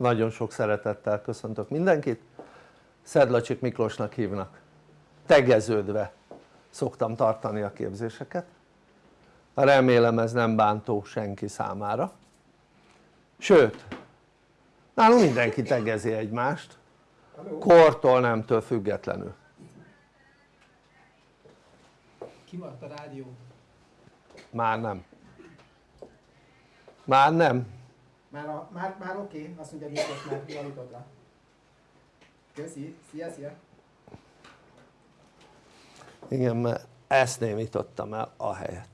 nagyon sok szeretettel köszöntök mindenkit. Szedlacsik Miklósnak hívnak. Tegeződve szoktam tartani a képzéseket. Remélem ez nem bántó senki számára. Sőt nálunk mindenki tegezi egymást. Kortól nemtől függetlenül. Kimaradt a rádió? Már nem. Már nem már, a, már, már oké, okay. azt mondja Miklós, már javított rá köszi, szia szia. Igen mert ezt némítottam el a helyet.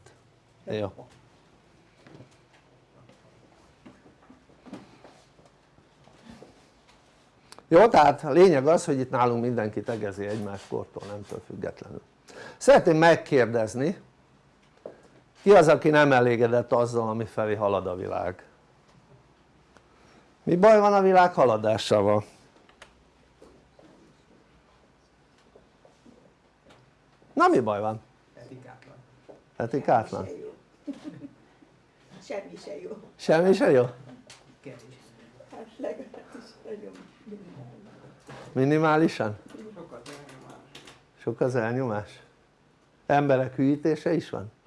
Jó. Jó tehát a lényeg az hogy itt nálunk mindenki tegezi egymás kortól nemtől függetlenül. Szeretném megkérdezni ki az aki nem elégedett azzal ami felé halad a világ mi baj van a világ haladásával? na mi baj van? etikátlan etikátlan? Semmi se jó. semmi se jó? Hát minimálisan? sokat elnyomás sok az elnyomás? emberek hűítése is van?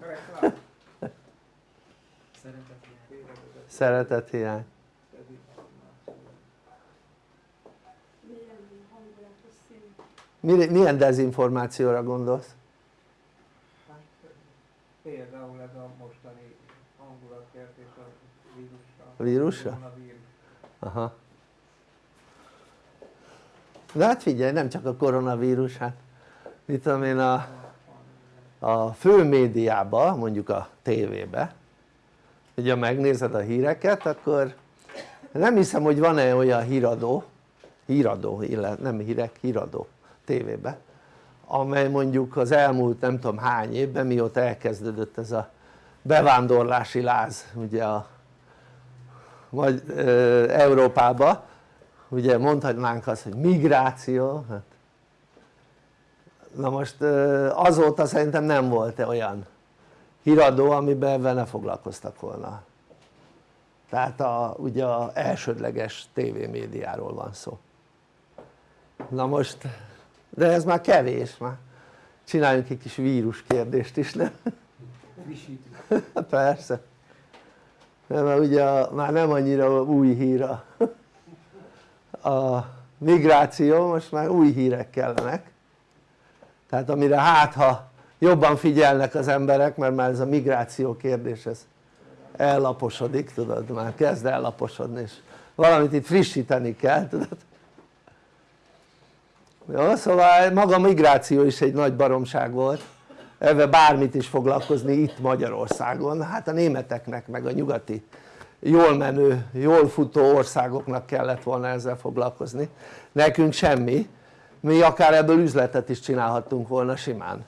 reklám szeretet hiány szeretet hiány Mi- milyen dezinformációra gondolsz? Hát például ez a mostani hangulatkeltés a vírussal. A vírusra? Aha de hát figyelj nem csak a koronavírus hát mit tudom én a, a fő médiában mondjuk a tévébe ugye megnézed a híreket akkor nem hiszem hogy van-e olyan híradó híradó, illetve nem hírek, híradó tévébe amely mondjuk az elmúlt nem tudom hány évben mióta elkezdődött ez a bevándorlási láz ugye a vagy ö, Európába. Ugye mondhatnánk azt hogy migráció hát. Na most ö, azóta szerintem nem volt olyan híradó amiben ebben ne foglalkoztak volna. Tehát a, ugye a elsődleges tévémédiáról van szó. Na most de ez már kevés már csináljunk egy kis vírus kérdést is nem? persze. Mert ugye a, már nem annyira új hír a, a migráció, most már új hírek kellenek. Tehát amire hát ha jobban figyelnek az emberek mert már ez a migráció kérdés ez ellaposodik tudod már kezd ellaposodni és valamit itt frissíteni kell tudod jó szóval maga a migráció is egy nagy baromság volt. Ebben bármit is foglalkozni itt Magyarországon. Hát a németeknek meg a nyugati jól menő, jól futó országoknak kellett volna ezzel foglalkozni. Nekünk semmi. Mi akár ebből üzletet is csinálhattunk volna simán.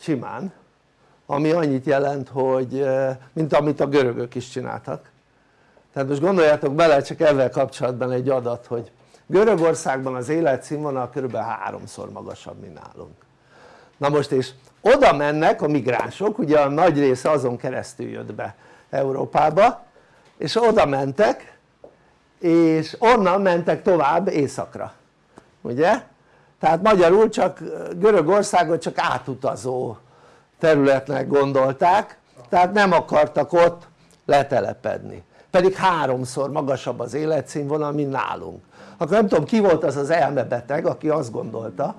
Simán. Ami annyit jelent hogy eh, mint amit a görögök is csináltak. Tehát most gondoljátok bele csak ezzel kapcsolatban egy adat hogy Görögországban az életszínvonal kb. háromszor magasabb mint nálunk na most és oda mennek a migránsok ugye a nagy része azon keresztül jött be Európába és oda mentek és onnan mentek tovább északra ugye? tehát magyarul csak Görögországot csak átutazó területnek gondolták tehát nem akartak ott letelepedni pedig háromszor magasabb az életszínvonal mint nálunk akkor nem tudom ki volt az az elmebeteg aki azt gondolta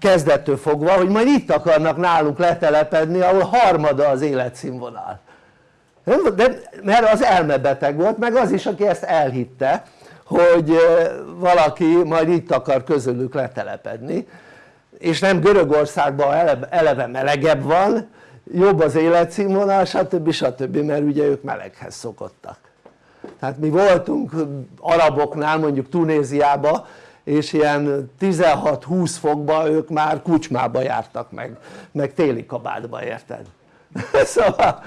kezdettől fogva hogy majd itt akarnak nálunk letelepedni ahol harmada az életszínvonal de, mert az elmebeteg volt meg az is aki ezt elhitte hogy valaki majd itt akar közülük letelepedni és nem Görögországban eleve melegebb van jobb az életszínvonal stb. stb. mert ugye ők meleghez szokottak tehát mi voltunk araboknál mondjuk Tunéziába és ilyen 16-20 fokba ők már kucsmába jártak meg, meg téli kabátba érted? szóval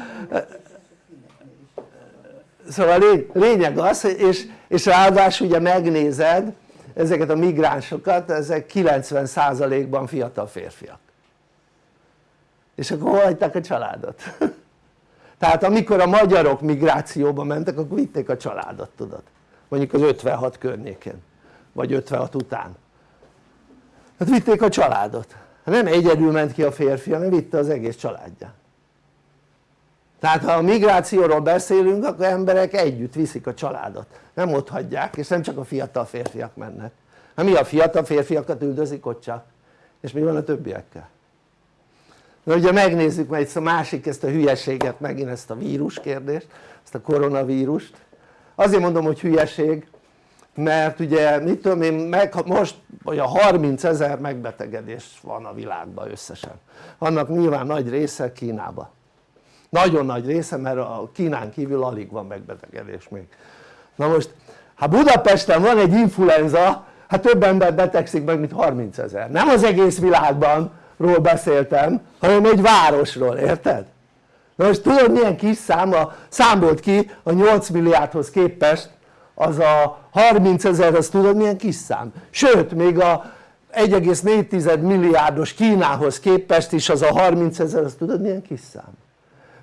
szóval lény, lényeg az és, és ráadásul ugye megnézed ezeket a migránsokat ezek 90%-ban fiatal férfiak és akkor hagyták a családot? tehát amikor a magyarok migrációba mentek akkor vitték a családot tudod. Mondjuk az 56 környékén vagy 56 után. Hát vitték a családot. Nem egyedül ment ki a férfi hanem vitte az egész családját tehát ha a migrációról beszélünk akkor emberek együtt viszik a családot. Nem ott hagyják és nem csak a fiatal férfiak mennek. Hát mi a fiatal férfiakat üldözik ott csak? És mi van a többiekkel na ugye megnézzük majd a másik ezt a hülyeséget megint ezt a vírus kérdést ezt a koronavírust. Azért mondom hogy hülyeség mert ugye mit tudom én meg, most olyan 30 ezer megbetegedés van a világban összesen. Annak nyilván nagy része Kínában nagyon nagy része mert a Kínán kívül alig van megbetegedés még. Na most ha Budapesten van egy influenza hát több ember betegszik meg mint 30 ezer nem az egész világban ról beszéltem hanem egy városról érted? na most tudod milyen kis száma számolt ki a 8 milliárdhoz képest az a 30 ezer az tudod milyen kis szám sőt még a 1,4 milliárdos Kínához képest is az a 30 ezer az tudod milyen kis szám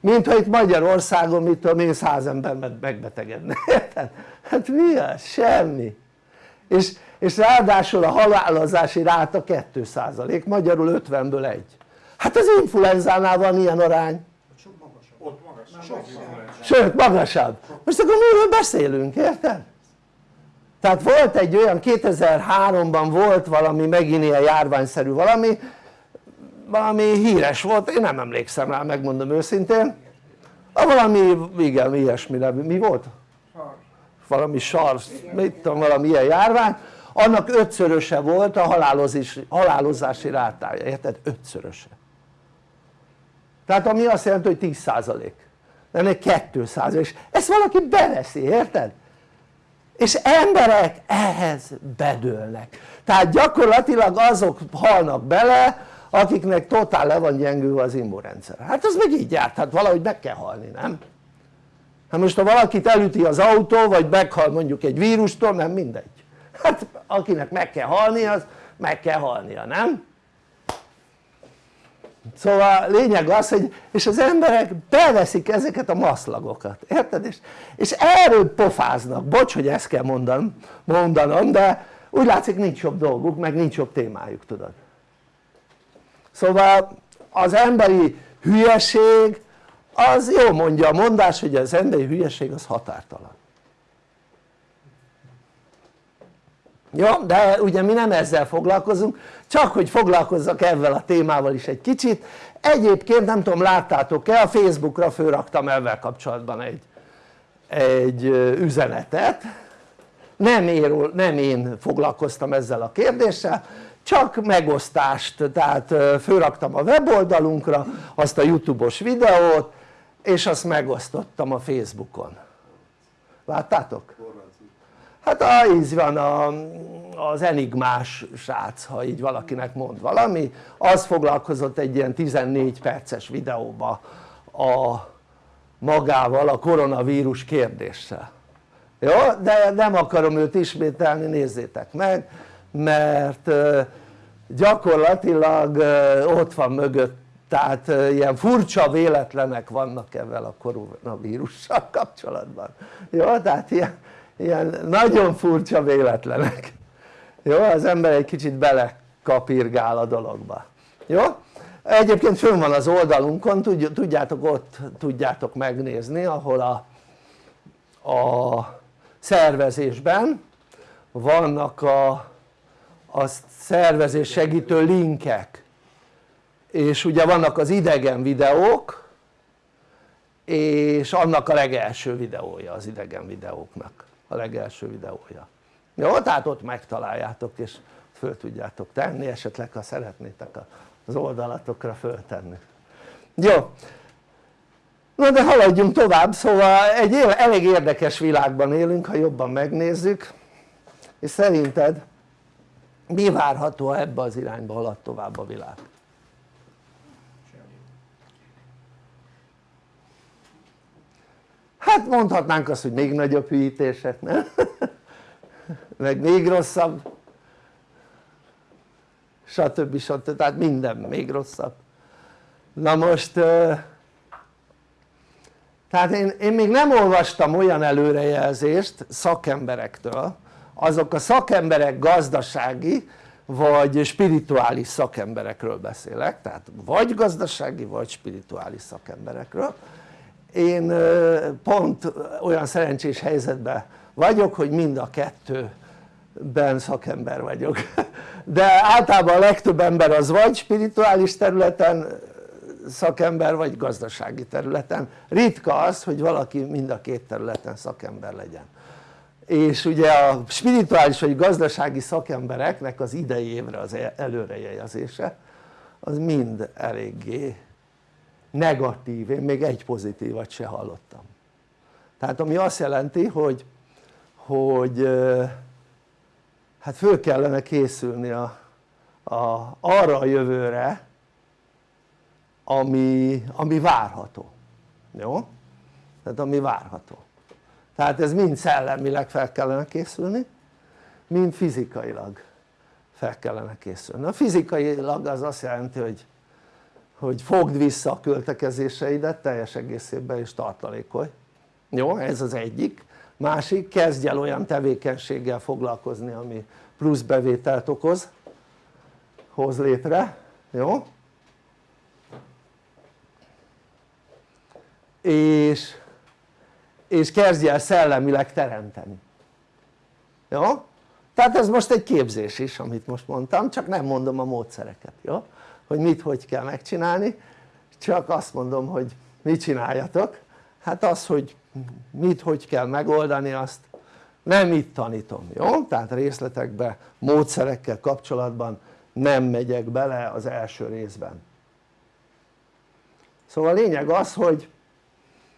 mint ha itt Magyarországon mit tudom én száz ember megbetegedne, érted? hát mi az? semmi és, és ráadásul a halálozási ráta 2% magyarul 50-ből egy hát az influenzánál van ilyen arány Sok magasabb. Ott magas. Sok influenza. sőt magasabb most akkor miről beszélünk érted? tehát volt egy olyan 2003-ban volt valami megint ilyen járványszerű valami valami híres volt, én nem emlékszem rá megmondom őszintén a valami igen ilyesmire, mi volt? Valami SARS, mit tudom valami ilyen járvány annak ötszöröse volt a halálozási, halálozási rátája, érted? ötszöröse. Tehát ami azt jelenti hogy 10 százalék. Ennek 2 százalék. És ezt valaki beveszi, érted? és emberek ehhez bedőlnek. Tehát gyakorlatilag azok halnak bele akiknek totál le van gyengülve az immunrendszer. Hát az meg így járt, hát valahogy meg kell halni, nem? hát most ha valakit elüti az autó vagy meghal mondjuk egy vírustól nem mindegy hát akinek meg kell halni az meg kell halnia, nem? szóval lényeg az hogy és az emberek beveszik ezeket a maszlagokat, érted? és, és erről pofáznak, bocs hogy ezt kell mondanom, mondanom de úgy látszik nincs jobb dolguk meg nincs jobb témájuk tudod szóval az emberi hülyeség az jó mondja a mondás hogy az emberi hülyeség az határtalan jó? de ugye mi nem ezzel foglalkozunk csak hogy foglalkozzak ezzel a témával is egy kicsit egyébként nem tudom láttátok-e a Facebookra fölraktam ezzel kapcsolatban egy, egy üzenetet nem én, nem én foglalkoztam ezzel a kérdéssel csak megosztást, tehát fölraktam a weboldalunkra azt a youtube-os videót és azt megosztottam a Facebookon láttátok? Hát a, így van a, az enigmás srác ha így valakinek mond valami az foglalkozott egy ilyen 14 perces videóba a magával a koronavírus kérdéssel jó? de nem akarom őt ismételni nézzétek meg mert gyakorlatilag ott van mögött tehát ilyen furcsa véletlenek vannak ezzel a koronavírussal kapcsolatban jó? tehát ilyen, ilyen nagyon furcsa véletlenek jó? az ember egy kicsit belekapirgál a dologba jó? egyébként fönn van az oldalunkon tudjátok ott tudjátok megnézni ahol a, a szervezésben vannak a, a szervezés segítő linkek és ugye vannak az idegen videók és annak a legelső videója az idegen videóknak a legelső videója jó? tehát ott megtaláljátok és föl tudjátok tenni esetleg ha szeretnétek az oldalatokra föltenni jó na de haladjunk tovább szóval egy elég érdekes világban élünk ha jobban megnézzük és szerinted mi várható ha ebbe az irányba halad tovább a világ? Hát mondhatnánk azt hogy még nagyobb hűítések, nem? meg még rosszabb stb. stb. tehát minden még rosszabb na most tehát én, én még nem olvastam olyan előrejelzést szakemberektől azok a szakemberek gazdasági vagy spirituális szakemberekről beszélek tehát vagy gazdasági vagy spirituális szakemberekről én pont olyan szerencsés helyzetben vagyok hogy mind a kettőben szakember vagyok. De általában a legtöbb ember az vagy spirituális területen szakember vagy gazdasági területen. Ritka az hogy valaki mind a két területen szakember legyen. És ugye a spirituális vagy gazdasági szakembereknek az idei évre az előrejelzése az mind eléggé negatív, én még egy pozitívat se hallottam. Tehát ami azt jelenti hogy, hogy hát föl kellene készülni a, a, arra a jövőre ami, ami várható. Jó? tehát ami várható. Tehát ez mind szellemileg fel kellene készülni mind fizikailag fel kellene készülni. A fizikailag az azt jelenti hogy hogy fogd vissza a költekezéseidet teljes egészében és tartalékolj jó? ez az egyik másik kezdj el olyan tevékenységgel foglalkozni ami plusz bevételt okoz hoz létre jó? és, és kezdj el szellemileg teremteni jó? tehát ez most egy képzés is amit most mondtam csak nem mondom a módszereket jó? Hogy mit hogy kell megcsinálni. Csak azt mondom hogy mit csináljatok. Hát az hogy mit hogy kell megoldani azt nem itt tanítom, jó? tehát részletekbe, módszerekkel kapcsolatban nem megyek bele az első részben. Szóval a lényeg az hogy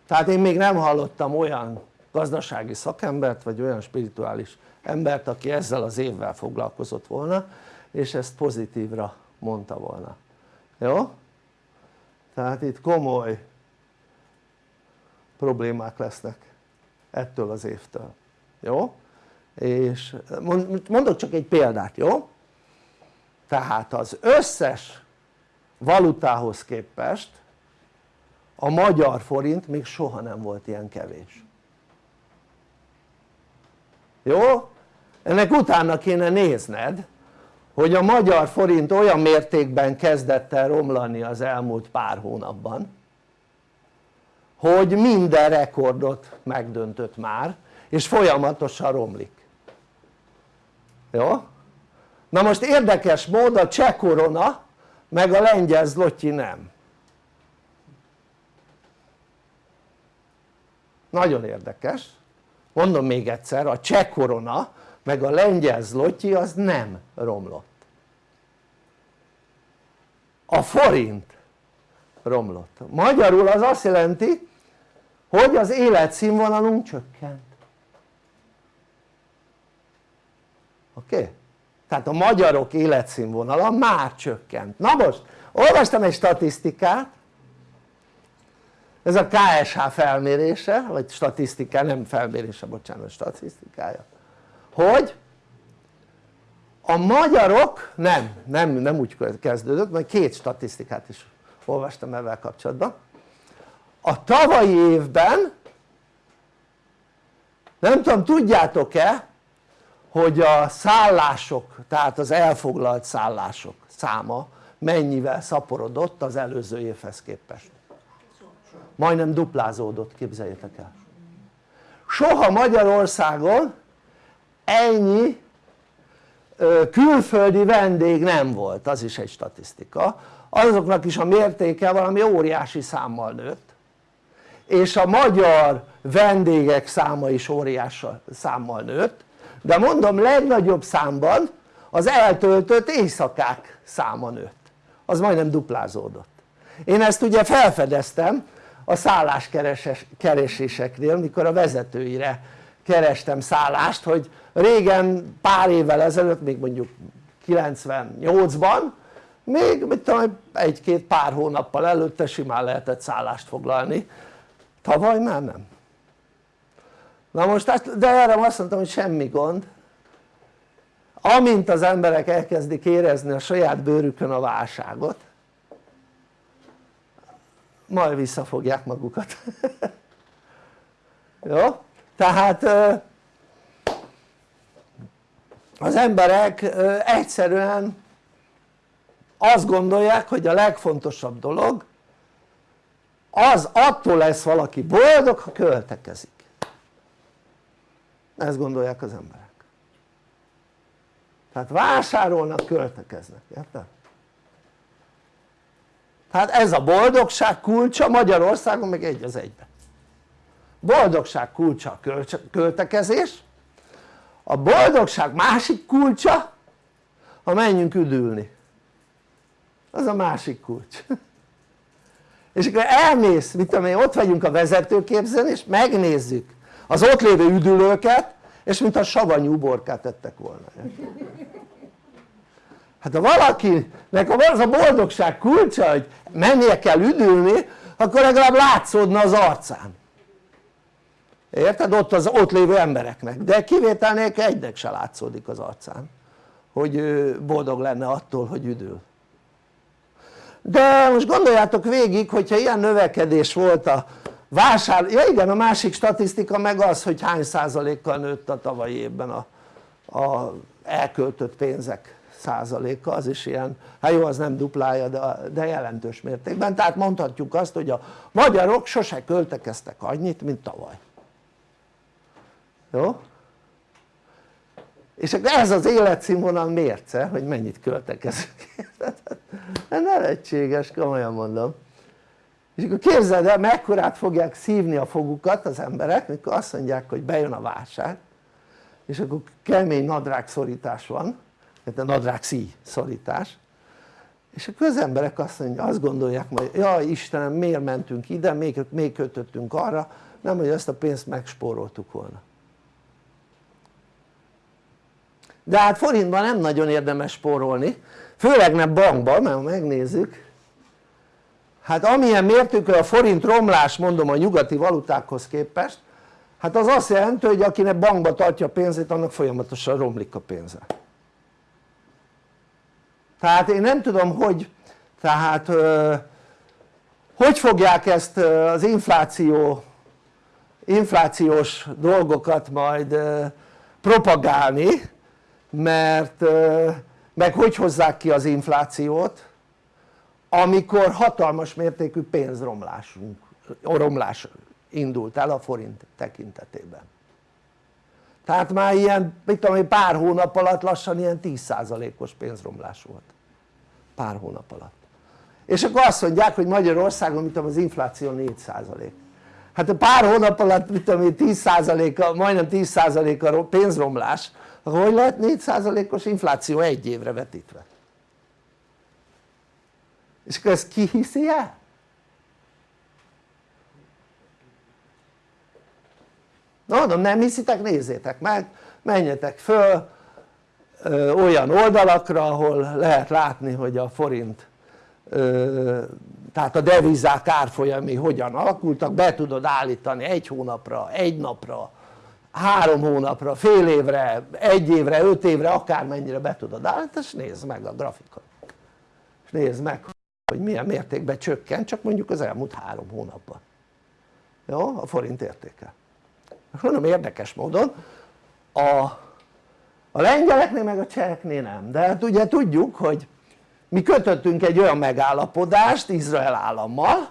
tehát én még nem hallottam olyan gazdasági szakembert vagy olyan spirituális embert aki ezzel az évvel foglalkozott volna és ezt pozitívra mondta volna jó? tehát itt komoly problémák lesznek ettől az évtől jó? és mondok csak egy példát jó? tehát az összes valutához képest a magyar forint még soha nem volt ilyen kevés jó? ennek utána kéne nézned hogy a magyar forint olyan mértékben kezdett el romlani az elmúlt pár hónapban hogy minden rekordot megdöntött már és folyamatosan romlik. Jó? na most érdekes mód a cseh korona meg a lengyel zlotyi nem. Nagyon érdekes. Mondom még egyszer a cseh korona meg a lengyel zlotyi az nem romlott. A forint romlott. Magyarul az azt jelenti hogy az életszínvonalunk csökkent. Oké? Tehát a magyarok életszínvonala már csökkent. Na most olvastam egy statisztikát. Ez a KSH felmérése vagy statisztika nem felmérése bocsánat statisztikája hogy? A magyarok nem, nem, nem úgy kezdődött mert két statisztikát is olvastam ezzel kapcsolatban. A tavalyi évben nem tudom tudjátok-e hogy a szállások tehát az elfoglalt szállások száma mennyivel szaporodott az előző évhez képest? Majdnem duplázódott képzeljétek el. Soha Magyarországon ennyi. Külföldi vendég nem volt, az is egy statisztika. Azoknak is a mértéke valami óriási számmal nőtt. És a magyar vendégek száma is óriási számmal nőtt. De mondom legnagyobb számban az eltöltött éjszakák száma nőtt. Az majdnem duplázódott. Én ezt ugye felfedeztem a szálláskereséseknél mikor a vezetőire kerestem szállást hogy régen pár évvel ezelőtt még mondjuk 98-ban még mit tudom egy-két pár hónappal előtte simán lehetett szállást foglalni. Tavaly már nem. Na most de erre azt mondtam hogy semmi gond. Amint az emberek elkezdik érezni a saját bőrükön a válságot majd visszafogják magukat. Jó? tehát az emberek egyszerűen azt gondolják hogy a legfontosabb dolog az attól lesz valaki boldog ha költekezik. Ezt gondolják az emberek. Tehát vásárolnak, költekeznek, érted? tehát ez a boldogság kulcsa Magyarországon meg egy az egyben. Boldogság kulcsa a költekezés a boldogság másik kulcsa? Ha menjünk üdülni. Az a másik kulcs. És akkor elmész, mit tudom én, ott vagyunk a vezetőképzőn és megnézzük az ott lévő üdülőket és mint a savanyú borkát tettek volna hát ha valakinek az a boldogság kulcsa hogy mennie kell üdülni akkor legalább látszódna az arcán érted? ott az ott lévő embereknek. De kivétel nélkül egynek se látszódik az arcán hogy boldog lenne attól hogy üdül. De most gondoljátok végig hogyha ilyen növekedés volt a vásár, ja igen a másik statisztika meg az hogy hány százalékkal nőtt a tavalyi évben a, a elköltött pénzek százaléka. Az is ilyen, hát jó az nem duplája de, de jelentős mértékben. Tehát mondhatjuk azt hogy a magyarok sose költekeztek annyit mint tavaly jó? és ez az életszínvonal mérce hogy mennyit költekezünk nem lehetséges komolyan mondom. És akkor képzeld el mekkorát fogják szívni a fogukat az emberek mikor azt mondják hogy bejön a válság és akkor kemény nadrág szorítás van tehát nadrág szíj szorítás. És akkor az emberek azt, mondják, azt gondolják hogy jaj Istenem miért mentünk ide, még, még kötöttünk arra nem hogy ezt a pénzt megspóroltuk volna de hát forintban nem nagyon érdemes spórolni. Főleg nem bankban mert ha megnézzük. Hát amilyen mértékű a forint romlás mondom a nyugati valutákhoz képest hát az azt jelenti hogy akinek bankba tartja a pénzét annak folyamatosan romlik a pénze. Tehát én nem tudom hogy tehát hogy fogják ezt az infláció inflációs dolgokat majd propagálni mert meg hogy hozzák ki az inflációt amikor hatalmas mértékű pénzromlásunk romlás indult el a forint tekintetében. Tehát már ilyen mit tudom én pár hónap alatt lassan ilyen 10%-os pénzromlás volt. Pár hónap alatt. És akkor azt mondják hogy Magyarországon mit tudom az infláció 4% hát a pár hónap alatt mit tudom én 10%-a majdnem 10%-a pénzromlás akkor hogy lehet 4%-os infláció egy évre vetítve? és akkor ezt ki hiszi el? na mondom nem hiszitek nézzétek meg menjetek föl ö, olyan oldalakra ahol lehet látni hogy a forint ö, tehát a devizák árfolyami hogyan alakultak be tudod állítani egy hónapra, egy napra három hónapra, fél évre, egy évre, öt évre, akármennyire be tudod állítani és nézd meg a grafikot és nézd meg hogy milyen mértékben csökkent csak mondjuk az elmúlt három hónapban. Jó? a forint értéke. Mondom érdekes módon a, a lengyeleknél meg a cseheknél nem. De hát ugye tudjuk hogy mi kötöttünk egy olyan megállapodást Izrael állammal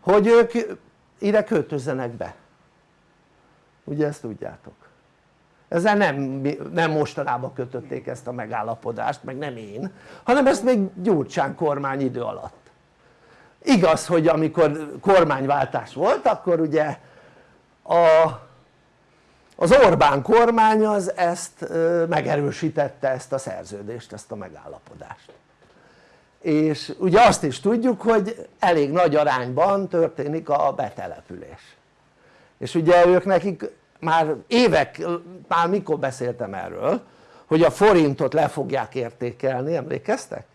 hogy ők ide költözzenek be ugye ezt tudjátok. Ezzel nem, nem mostanában kötötték ezt a megállapodást meg nem én hanem ezt még Gyurcsán kormány idő alatt. Igaz hogy amikor kormányváltás volt akkor ugye a, az Orbán kormány az ezt megerősítette ezt a szerződést, ezt a megállapodást. És ugye azt is tudjuk hogy elég nagy arányban történik a betelepülés és ugye ők nekik már évek, már mikor beszéltem erről hogy a forintot le fogják értékelni, emlékeztek?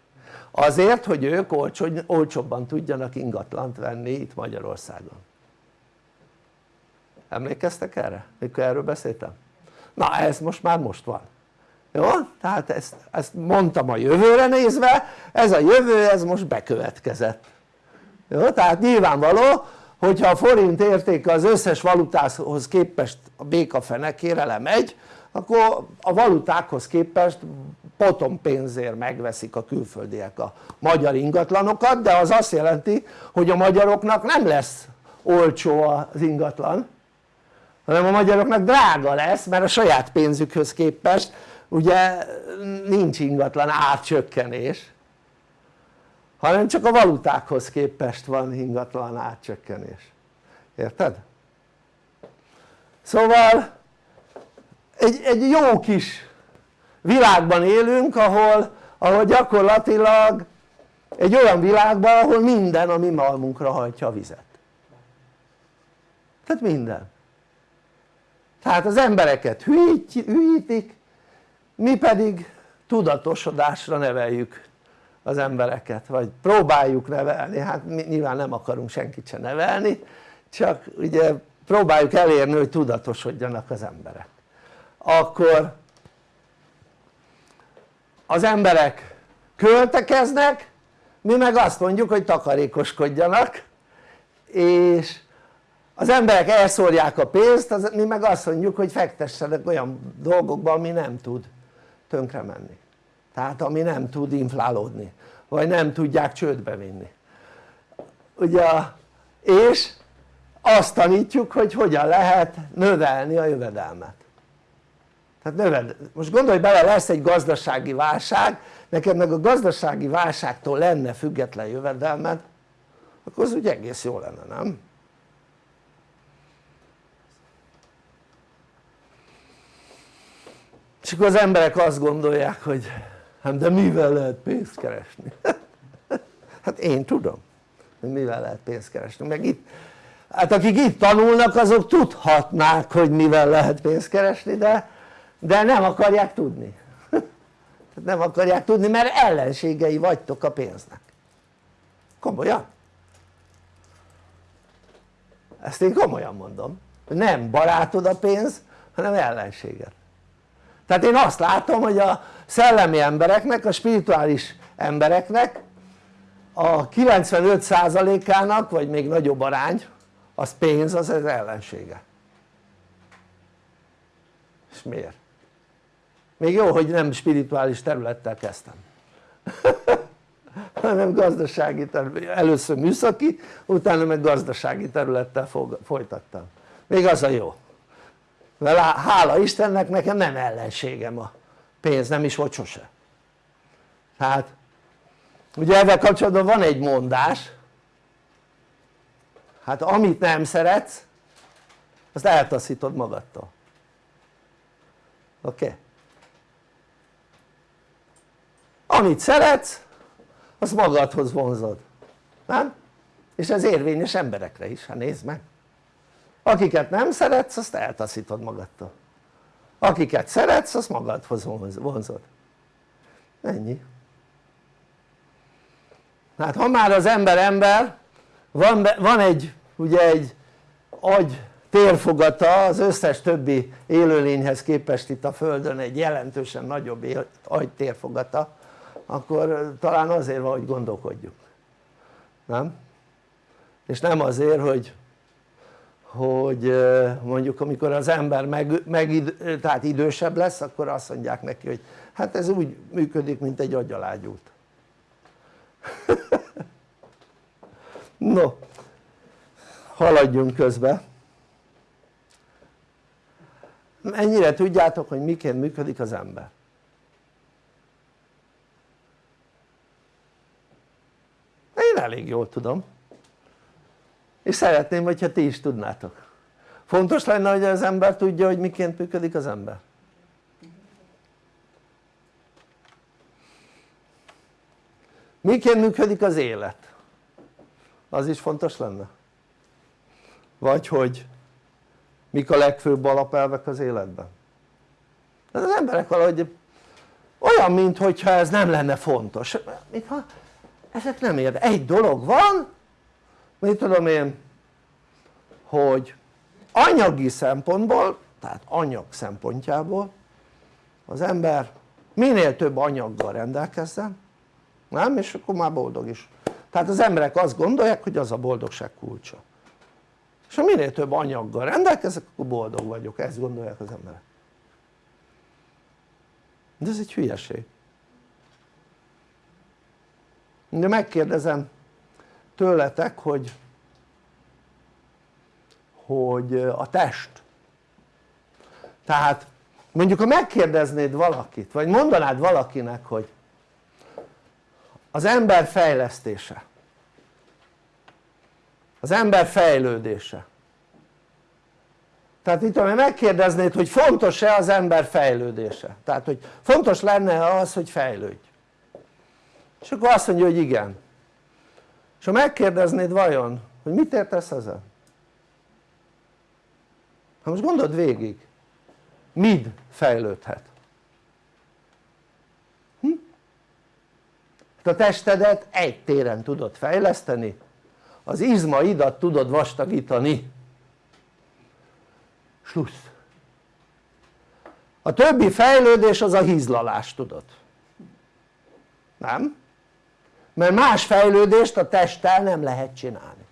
azért hogy ők olcsó, olcsóbban tudjanak ingatlant venni itt Magyarországon emlékeztek erre? mikor erről beszéltem? na ez most már most van jó? tehát ezt, ezt mondtam a jövőre nézve ez a jövő ez most bekövetkezett jó? tehát nyilvánvaló hogyha a forint értéke az összes valutához képest a béka lemegy akkor a valutákhoz képest potom pénzért megveszik a külföldiek a magyar ingatlanokat de az azt jelenti hogy a magyaroknak nem lesz olcsó az ingatlan hanem a magyaroknak drága lesz mert a saját pénzükhöz képest ugye nincs ingatlan árcsökkenés hanem csak a valutákhoz képest van ingatlan árcsökkenés érted? szóval egy, egy jó kis világban élünk ahol, ahol gyakorlatilag egy olyan világban ahol minden a mi malmunkra hajtja a vizet. Tehát minden. Tehát az embereket hűítik mi pedig tudatosodásra neveljük az embereket vagy próbáljuk nevelni, hát mi nyilván nem akarunk senkit se nevelni csak ugye próbáljuk elérni hogy tudatosodjanak az emberek. Akkor az emberek költekeznek mi meg azt mondjuk hogy takarékoskodjanak és az emberek elszórják a pénzt, az, mi meg azt mondjuk hogy fektessenek olyan dolgokba ami nem tud tönkre menni tehát ami nem tud inflálódni vagy nem tudják csődbe vinni ugye és azt tanítjuk hogy hogyan lehet növelni a jövedelmet tehát növed, most gondolj bele lesz egy gazdasági válság neked meg a gazdasági válságtól lenne független jövedelmed akkor az úgy egész jó lenne nem? és akkor az emberek azt gondolják hogy hát de mivel lehet pénzt keresni? hát én tudom hogy mivel lehet pénzt keresni. Meg itt hát akik itt tanulnak azok tudhatnák hogy mivel lehet pénzt keresni de, de nem akarják tudni. Nem akarják tudni mert ellenségei vagytok a pénznek. Komolyan? Ezt én komolyan mondom nem barátod a pénz hanem ellenséged tehát én azt látom hogy a szellemi embereknek, a spirituális embereknek a 95%-ának vagy még nagyobb arány az pénz az az ellensége. És miért? még jó hogy nem spirituális területtel kezdtem. Hanem gazdasági terület, először műszaki utána meg gazdasági területtel folytattam. Még az a jó mert hála Istennek nekem nem ellenségem a pénz, nem is volt sose. Tehát ugye ezzel kapcsolatban van egy mondás. Hát amit nem szeretsz azt eltaszítod magadtól. Oké? Amit szeretsz azt magadhoz vonzod. Nem? és ez érvényes emberekre is, hát nézd meg akiket nem szeretsz azt eltaszítod magadtól. Akiket szeretsz azt magadhoz vonzod. Ennyi. Hát ha már az ember ember van, van egy ugye egy agy térfogata az összes többi élőlényhez képest itt a földön egy jelentősen nagyobb agy térfogata akkor talán azért van hogy gondolkodjuk nem? és nem azért hogy hogy mondjuk amikor az ember meg, meg tehát idősebb lesz akkor azt mondják neki hogy hát ez úgy működik mint egy agyalágyút. No haladjunk közbe. Ennyire tudjátok hogy miként működik az ember? Én elég jól tudom és szeretném hogyha ti is tudnátok. Fontos lenne hogy az ember tudja hogy miként működik az ember. Miként működik az élet? Az is fontos lenne? Vagy hogy mik a legfőbb alapelvek az életben? Az emberek valahogy olyan mintha ez nem lenne fontos. Mintha ezek nem érde, egy dolog van mit tudom én hogy anyagi szempontból tehát anyag szempontjából az ember minél több anyaggal rendelkezzen nem? és akkor már boldog is. Tehát az emberek azt gondolják hogy az a boldogság kulcsa. És ha minél több anyaggal rendelkezek akkor boldog vagyok, ezt gondolják az emberek. De ez egy hülyeség. De megkérdezem tőletek hogy hogy a test. Tehát mondjuk ha megkérdeznéd valakit vagy mondanád valakinek hogy az ember fejlesztése az ember fejlődése. Tehát itt tudom, megkérdeznéd hogy fontos-e az ember fejlődése? Tehát hogy fontos lenne az hogy fejlődj? És akkor azt mondja hogy igen és ha megkérdeznéd vajon hogy mit értesz ezzel ha most gondold végig mid fejlődhet? Hm? Hát a testedet egy téren tudod fejleszteni az izmaidat tudod vastagítani slussz a többi fejlődés az a hízlalás tudod nem? Mert más fejlődést a testtel nem lehet csinálni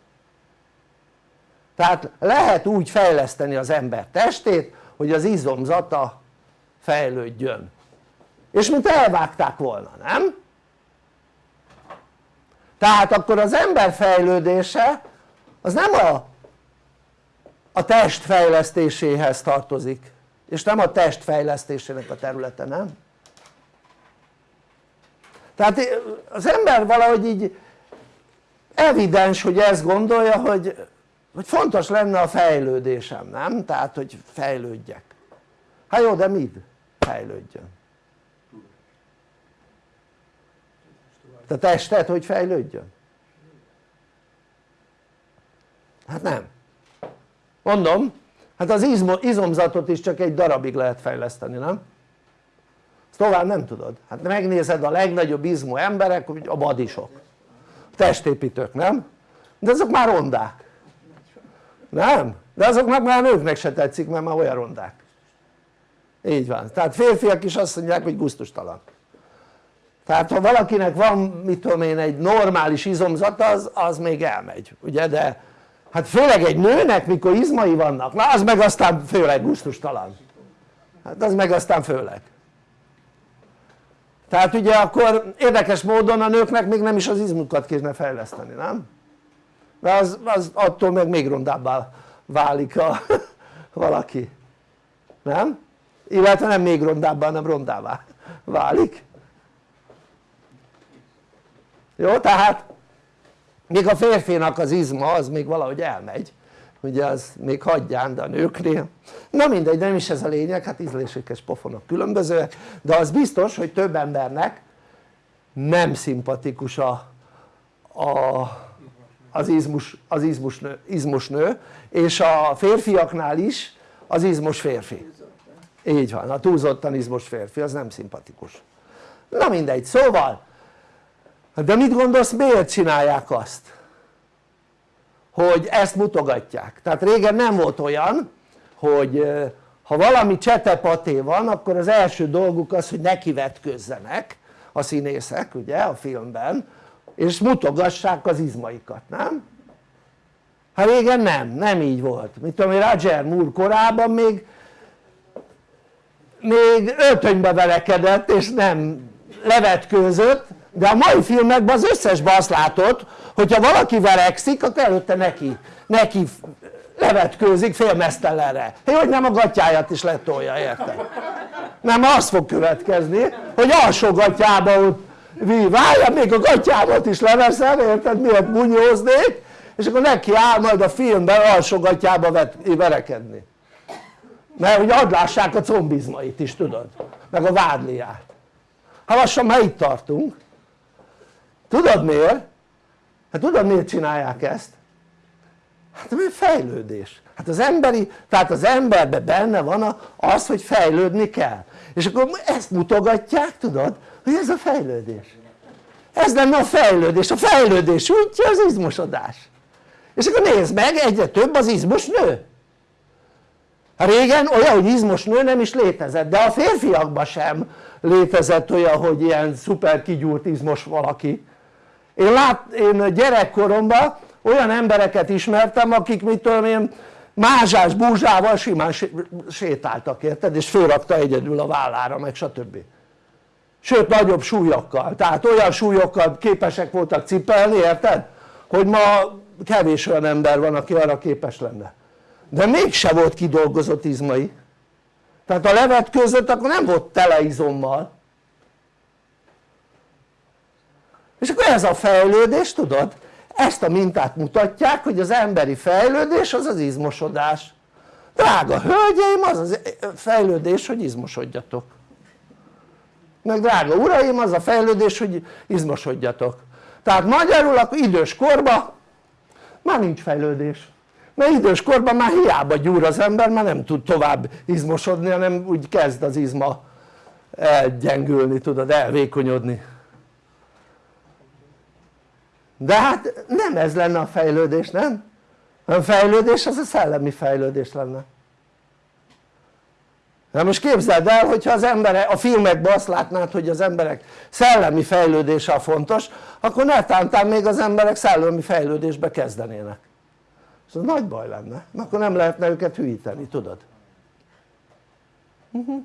tehát lehet úgy fejleszteni az ember testét hogy az izomzata fejlődjön és mint elvágták volna, nem? tehát akkor az ember fejlődése az nem a, a test fejlesztéséhez tartozik és nem a test fejlesztésének a területe, nem? Tehát az ember valahogy így evidens hogy ezt gondolja hogy hogy fontos lenne a fejlődésem, nem? tehát hogy fejlődjek hát jó de mit fejlődjön? a tested hogy fejlődjön? hát nem mondom hát az izomzatot is csak egy darabig lehet fejleszteni nem? Tovább nem tudod. Hát megnézed a legnagyobb izmú emberek a badisok testépítők nem? de azok már rondák. Nem? de azoknak már nőknek se tetszik mert már olyan rondák. Így van, tehát férfiak is azt mondják hogy guztustalan tehát ha valakinek van mit tudom én egy normális izomzata az, az még elmegy ugye? De hát főleg egy nőnek mikor izmai vannak na az meg aztán főleg guztustalan hát az meg aztán főleg tehát ugye akkor érdekes módon a nőknek még nem is az izmukat kéne fejleszteni, nem? de az, az attól meg még rondábbá válik a, valaki nem? illetve nem még rondábbá hanem rondává válik jó tehát még a férfinak az izma az még valahogy elmegy ugye az még hagyján de a nőknél. Na mindegy nem is ez a lényeg hát ízlésükes pofonok különbözőek de az biztos hogy több embernek nem szimpatikus a, a az izmus, az izmus, nő, izmus nő és a férfiaknál is az izmos férfi. Így van, a túlzottan izmos férfi az nem szimpatikus. Na mindegy, szóval de mit gondolsz miért csinálják azt? Hogy ezt mutogatják, tehát régen nem volt olyan hogy ha valami csetepaté van akkor az első dolguk az hogy nekivetközzenek a színészek ugye a filmben és mutogassák az izmaikat, nem? hát régen nem, nem így volt, mit tudom én Roger Moore korában még még öltönybe velekedett és nem levetkőzött de a mai filmekben az összesben azt látod hogyha valaki verekszik akkor előtte neki, neki levetkőzik félmesztelenre hogy nem a gatyáját is letolja érted? nem az fog következni hogy alsó gatyába ott várja még a gatyámat is leveszem érted miért bunyóznék? És akkor neki áll majd a filmben alsógatjába verekedni. Mert hogy adlássák a combizmait is tudod? Meg a vádliát. Ha lassan már itt tartunk tudod miért? hát tudod miért csinálják ezt? hát mert fejlődés. Hát az emberi, tehát az emberben benne van az hogy fejlődni kell. És akkor ezt mutogatják tudod hogy ez a fejlődés. Ez lenne a fejlődés, a fejlődés útja az izmosodás. És akkor nézd meg egyre több az izmos nő. Régen olyan hogy izmos nő nem is létezett de a férfiakban sem létezett olyan hogy ilyen szuper kigyúrt izmos valaki én, lát, én gyerekkoromban olyan embereket ismertem akik mit tudom én mázsás búzsával simán sétáltak érted? És fölrakta egyedül a vállára meg stb. Sőt nagyobb súlyokkal, tehát olyan súlyokkal képesek voltak cipelni érted? hogy ma kevés olyan ember van aki arra képes lenne. De mégse volt kidolgozott izmai. Tehát a levet között akkor nem volt tele izommal és akkor ez a fejlődés tudod? Ezt a mintát mutatják hogy az emberi fejlődés az az izmosodás. Drága hölgyeim az az fejlődés hogy izmosodjatok. Meg drága uraim az a fejlődés hogy izmosodjatok. Tehát magyarul akkor idős korban már nincs fejlődés. Mert idős korban már hiába gyúr az ember már nem tud tovább izmosodni hanem úgy kezd az izma elgyengülni tudod elvékonyodni de hát nem ez lenne a fejlődés nem? a fejlődés az a szellemi fejlődés lenne na most képzeld el hogyha az emberek a filmekben azt látnád hogy az emberek szellemi fejlődése a fontos akkor netántán még az emberek szellemi fejlődésbe kezdenének és az nagy baj lenne mert akkor nem lehetne őket hűíteni tudod uh mhm. -huh.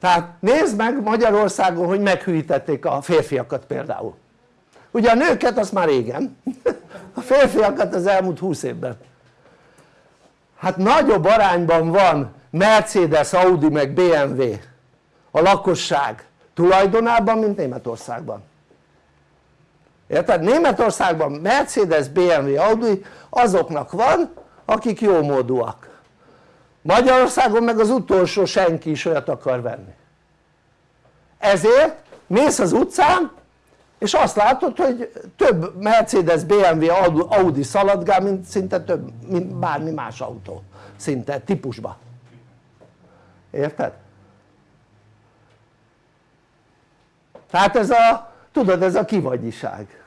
tehát nézd meg Magyarországon hogy meghűítették a férfiakat például ugye a nőket azt már régen a férfiakat az elmúlt 20 évben. Hát nagyobb arányban van Mercedes, Audi meg BMW a lakosság tulajdonában mint Németországban. Érted? Németországban Mercedes, BMW, Audi azoknak van akik jómódúak Magyarországon meg az utolsó senki is olyat akar venni. Ezért mész az utcán és azt látod hogy több Mercedes, BMW, Audi szaladgál mint szinte több, mint bármi más autó. Szinte típusba. Érted? tehát ez a tudod ez a kivagyiság.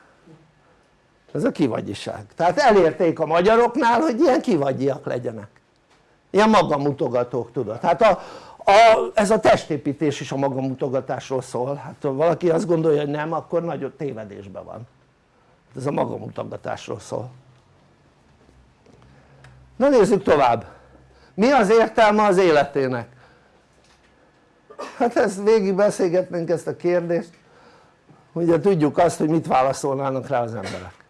Ez a kivagyiság. Tehát elérték a magyaroknál hogy ilyen kivagyiak legyenek. Ilyen magamutogatók tudod. Hát a, a, ez a testépítés is a magamutogatásról szól. Hát ha valaki azt gondolja hogy nem akkor nagyon tévedésben van. Ez a magamutogatásról szól. Na nézzük tovább. Mi az értelme az életének? hát ezt végig beszélgetnénk ezt a kérdést. Ugye tudjuk azt hogy mit válaszolnának rá az emberek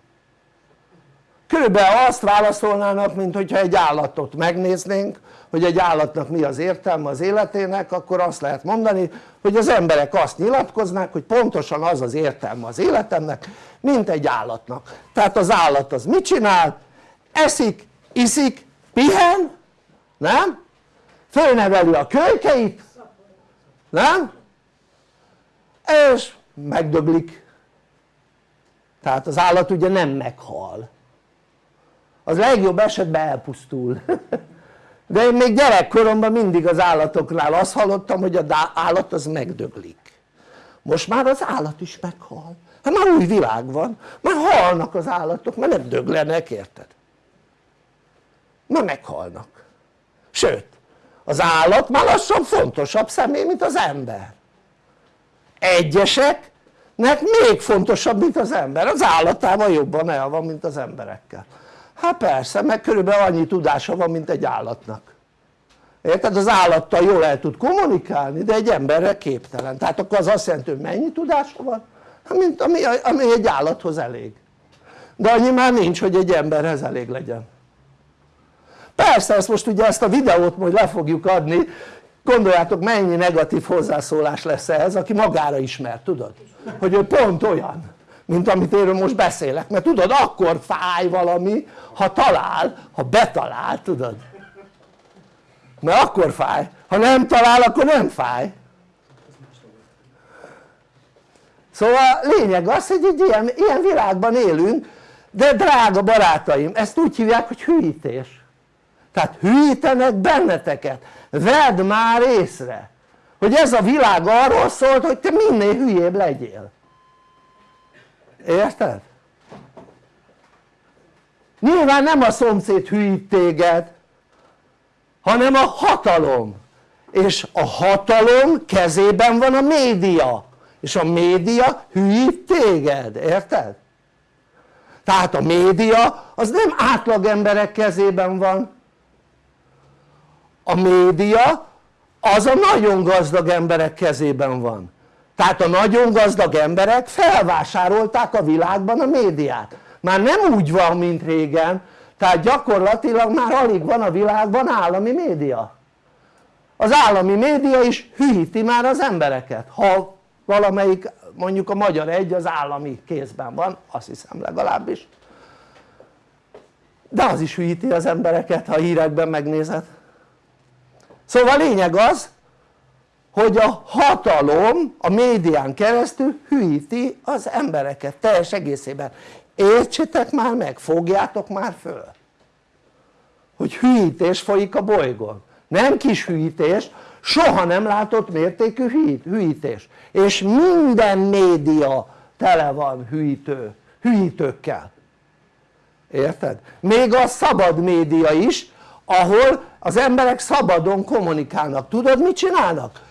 körülbelül azt válaszolnának mint hogyha egy állatot megnéznénk hogy egy állatnak mi az értelme az életének akkor azt lehet mondani hogy az emberek azt nyilatkoznák hogy pontosan az az értelme az életemnek mint egy állatnak tehát az állat az mit csinál? eszik, iszik, pihen nem? fölneveli a kölykeit nem? és megdöglik tehát az állat ugye nem meghal az legjobb esetben elpusztul. De én még gyerekkoromban mindig az állatoknál azt hallottam hogy az állat az megdöglik. Most már az állat is meghal. Hát már új világ van, már halnak az állatok, mert nem döglenek, érted? már meghalnak. Sőt az állat már lassan fontosabb személy mint az ember. Egyeseknek még fontosabb mint az ember, az állatával jobban el van mint az emberekkel hát persze meg körülbelül annyi tudása van mint egy állatnak. Érted? az állattal jól el tud kommunikálni de egy emberre képtelen. Tehát akkor az azt jelenti hogy mennyi tudása van? Hát, mint ami, ami egy állathoz elég. De annyi már nincs hogy egy emberhez elég legyen. Persze ezt most ugye ezt a videót majd le fogjuk adni. Gondoljátok mennyi negatív hozzászólás lesz ez aki magára ismer tudod? Hogy ő pont olyan mint amit én most beszélek. Mert tudod akkor fáj valami ha talál, ha betalál tudod. Mert akkor fáj, ha nem talál akkor nem fáj. Szóval lényeg az hogy egy ilyen, ilyen világban élünk de drága barátaim ezt úgy hívják hogy hűítés. Tehát hűítenek benneteket. Vedd már észre hogy ez a világ arról szólt hogy te minél hülyébb legyél érted? nyilván nem a szomszéd hűít téged hanem a hatalom és a hatalom kezében van a média és a média hűít téged, érted? tehát a média az nem átlag emberek kezében van a média az a nagyon gazdag emberek kezében van tehát a nagyon gazdag emberek felvásárolták a világban a médiát. Már nem úgy van mint régen. Tehát gyakorlatilag már alig van a világban állami média. Az állami média is hűíti már az embereket. Ha valamelyik mondjuk a Magyar Egy az állami kézben van azt hiszem legalábbis. De az is hűíti az embereket ha hírekben megnézed. Szóval lényeg az hogy a hatalom a médián keresztül hűíti az embereket teljes egészében. Értsétek már meg, fogjátok már föl hogy hűítés folyik a bolygón. Nem kis hűítés, soha nem látott mértékű hűítés. És minden média tele van hűítő, hűítőkkel. Érted? még a szabad média is ahol az emberek szabadon kommunikálnak, tudod mit csinálnak?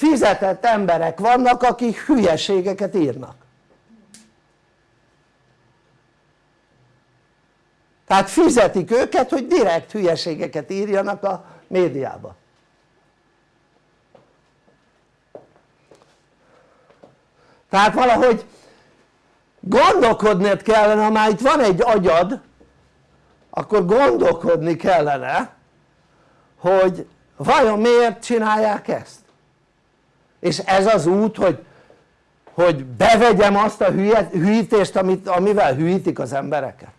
Fizetett emberek vannak akik hülyeségeket írnak. Tehát fizetik őket hogy direkt hülyeségeket írjanak a médiába tehát valahogy gondolkodnod kellene, ha már itt van egy agyad akkor gondolkodni kellene hogy vajon miért csinálják ezt és ez az út hogy, hogy bevegyem azt a hűítést amit, amivel hűítik az embereket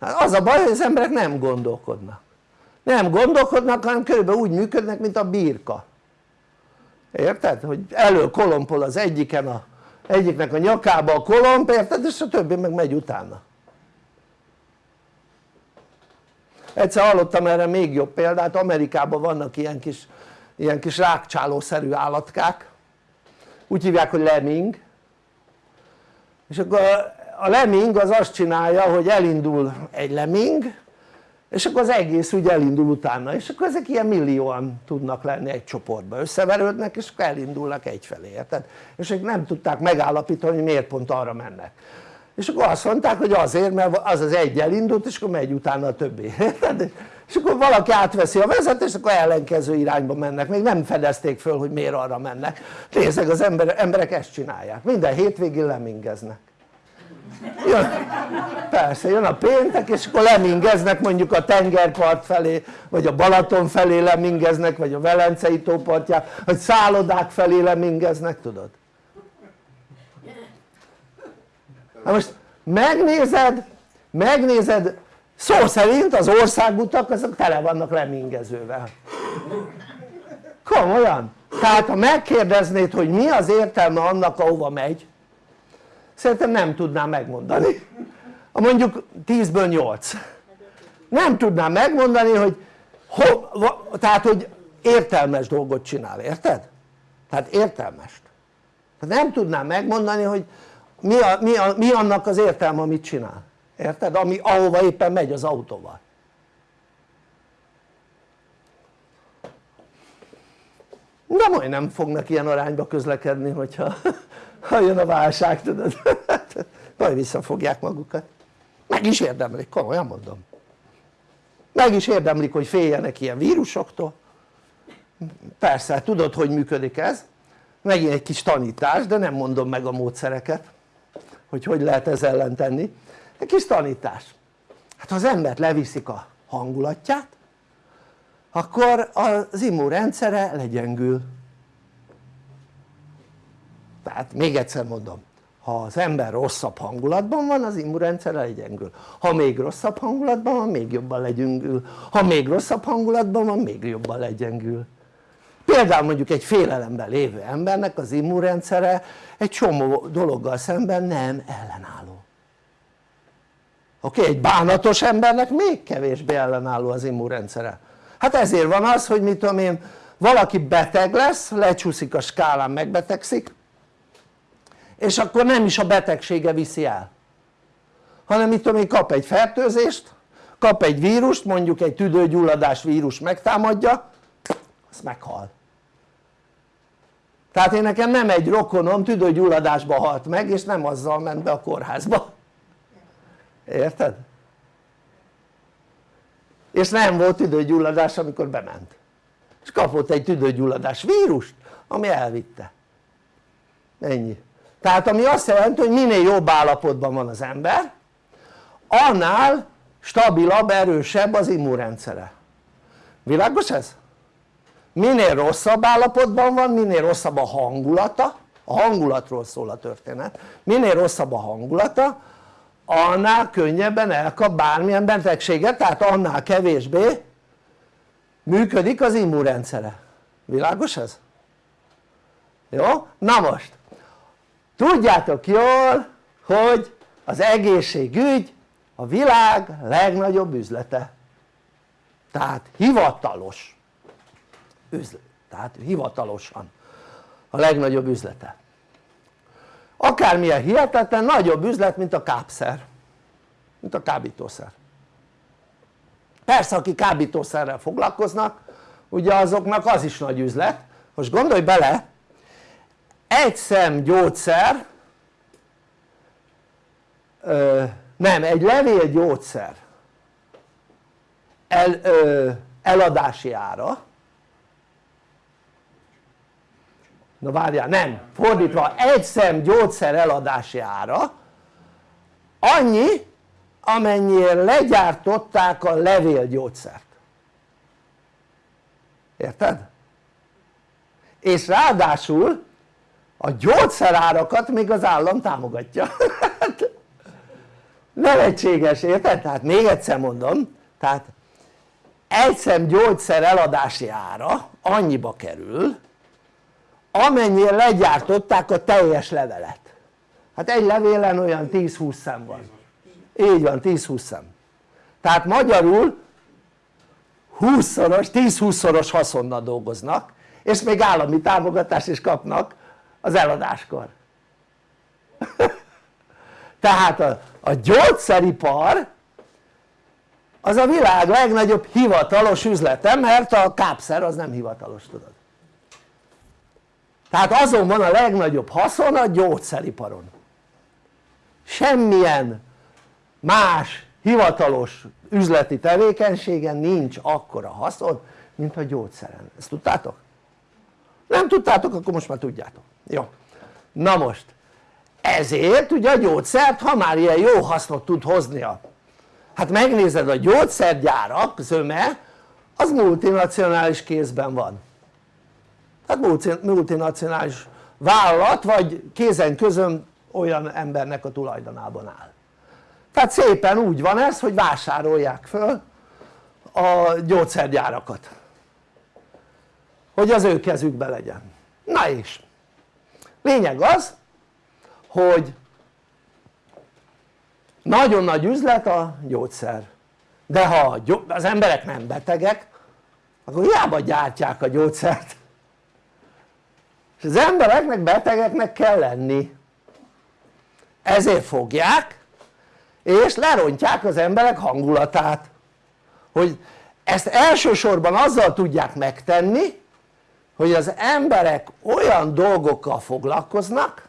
hát az a baj hogy az emberek nem gondolkodnak nem gondolkodnak hanem körülbelül úgy működnek mint a birka érted? hogy elő kolompol az egyiken a, egyiknek a nyakába a kolomb érted? és a többi meg megy utána egyszer hallottam erre még jobb példát Amerikában vannak ilyen kis, ilyen kis rákcsálószerű állatkák. Úgy hívják hogy lemming. És akkor a lemming az azt csinálja hogy elindul egy lemming és akkor az egész úgy elindul utána. És akkor ezek ilyen millióan tudnak lenni egy csoportba összeverődnek és akkor elindulnak egyfelé érted? és ők nem tudták megállapítani hogy miért pont arra mennek és akkor azt mondták hogy azért mert az az egy elindult és akkor megy utána a többi. És akkor valaki átveszi a vezetést akkor ellenkező irányba mennek. Még nem fedezték föl hogy miért arra mennek. Nézzek az ember, emberek ezt csinálják. Minden hétvégén lemingeznek. Jön, persze jön a péntek és akkor lemingeznek mondjuk a tengerpart felé vagy a Balaton felé lemingeznek vagy a Velencei tópartján vagy szállodák felé lemingeznek tudod na most megnézed megnézed szó szerint az országutak azok tele vannak lemingezővel. Komolyan. Tehát ha megkérdeznéd hogy mi az értelme annak ahova megy szerintem nem tudnám megmondani. Mondjuk 10-ből 8 nem tudnám megmondani hogy ho, tehát hogy értelmes dolgot csinál, érted? tehát értelmest. Tehát nem tudnám megmondani hogy mi, a, mi, a, mi annak az értelme amit csinál? Érted? Ami, ahova éppen megy az autóval. De majd nem fognak ilyen arányba közlekedni hogyha ha jön a válság tudod. Majd visszafogják magukat. Meg is érdemlik, komolyan mondom. Meg is érdemlik hogy féljenek ilyen vírusoktól. Persze tudod hogy működik ez. Megint egy kis tanítás de nem mondom meg a módszereket hogy hogy lehet ez ellen tenni. Egy kis tanítás. Hát ha az embert leviszik a hangulatját akkor az immunrendszere legyengül. Tehát még egyszer mondom ha az ember rosszabb hangulatban van az immunrendszer legyengül. Ha még rosszabb hangulatban van még jobban legyengül. Ha még rosszabb hangulatban van még jobban legyengül például mondjuk egy félelemben lévő embernek az immunrendszere egy csomó dologgal szemben nem ellenálló. Oké? Egy bánatos embernek még kevésbé ellenálló az immunrendszere. Hát ezért van az hogy mit tudom én valaki beteg lesz, lecsúszik a skálán megbetegszik és akkor nem is a betegsége viszi el. Hanem mit tudom én kap egy fertőzést kap egy vírust mondjuk egy tüdőgyulladás vírus megtámadja az meghal tehát én nekem nem egy rokonom tüdőgyulladásba halt meg és nem azzal ment be a kórházba. Érted? és nem volt tüdőgyulladás amikor bement. És kapott egy tüdőgyulladás vírust ami elvitte. Ennyi. Tehát ami azt jelenti hogy minél jobb állapotban van az ember annál stabilabb, erősebb az immunrendszere. Világos ez? Minél rosszabb állapotban van, minél rosszabb a hangulata a hangulatról szól a történet minél rosszabb a hangulata annál könnyebben elkap bármilyen betegséget tehát annál kevésbé működik az immunrendszere világos ez? jó? na most tudjátok jól hogy az egészségügy a világ legnagyobb üzlete tehát hivatalos üzlet, tehát hivatalosan a legnagyobb üzlete. Akármilyen hihetetlen nagyobb üzlet mint a kápszer. Mint a kábítószer. Persze aki kábítószerrel foglalkoznak ugye azoknak az is nagy üzlet. Most gondolj bele egy szem gyógyszer ö, nem egy levél gyógyszer el, ö, eladási ára na várjál nem fordítva egy szem gyógyszer eladási ára annyi amennyire legyártották a levélgyógyszert érted? és ráadásul a gyógyszerárakat még az állam támogatja nevetséges érted? tehát még egyszer mondom tehát egy szem gyógyszer eladási ára annyiba kerül amennyire legyártották a teljes levelet. Hát egy levélen olyan 10-20 szem van. Így van 10-20 szem. Tehát magyarul 20-szoros, 10-20 szoros haszonnal dolgoznak és még állami támogatást is kapnak az eladáskor. Tehát a, a gyógyszeripar az a világ legnagyobb hivatalos üzlete mert a kápszer az nem hivatalos tudod tehát azon van a legnagyobb haszon a gyógyszeriparon. Semmilyen más hivatalos üzleti tevékenységen nincs akkora haszon mint a gyógyszeren, ezt tudtátok? nem tudtátok akkor most már tudjátok, jó. Na most ezért ugye a gyógyszert ha már ilyen jó hasznot tud hoznia hát megnézed a gyógyszergyárak zöme az multinacionális kézben van tehát multinacionális vállalat vagy kézen közön olyan embernek a tulajdonában áll. Tehát szépen úgy van ez hogy vásárolják föl a gyógyszergyárakat. Hogy az ő kezükbe legyen. Na és lényeg az hogy nagyon nagy üzlet a gyógyszer. De ha az emberek nem betegek akkor hiába gyártják a gyógyszert és az embereknek betegeknek kell lenni ezért fogják és lerontják az emberek hangulatát hogy ezt elsősorban azzal tudják megtenni hogy az emberek olyan dolgokkal foglalkoznak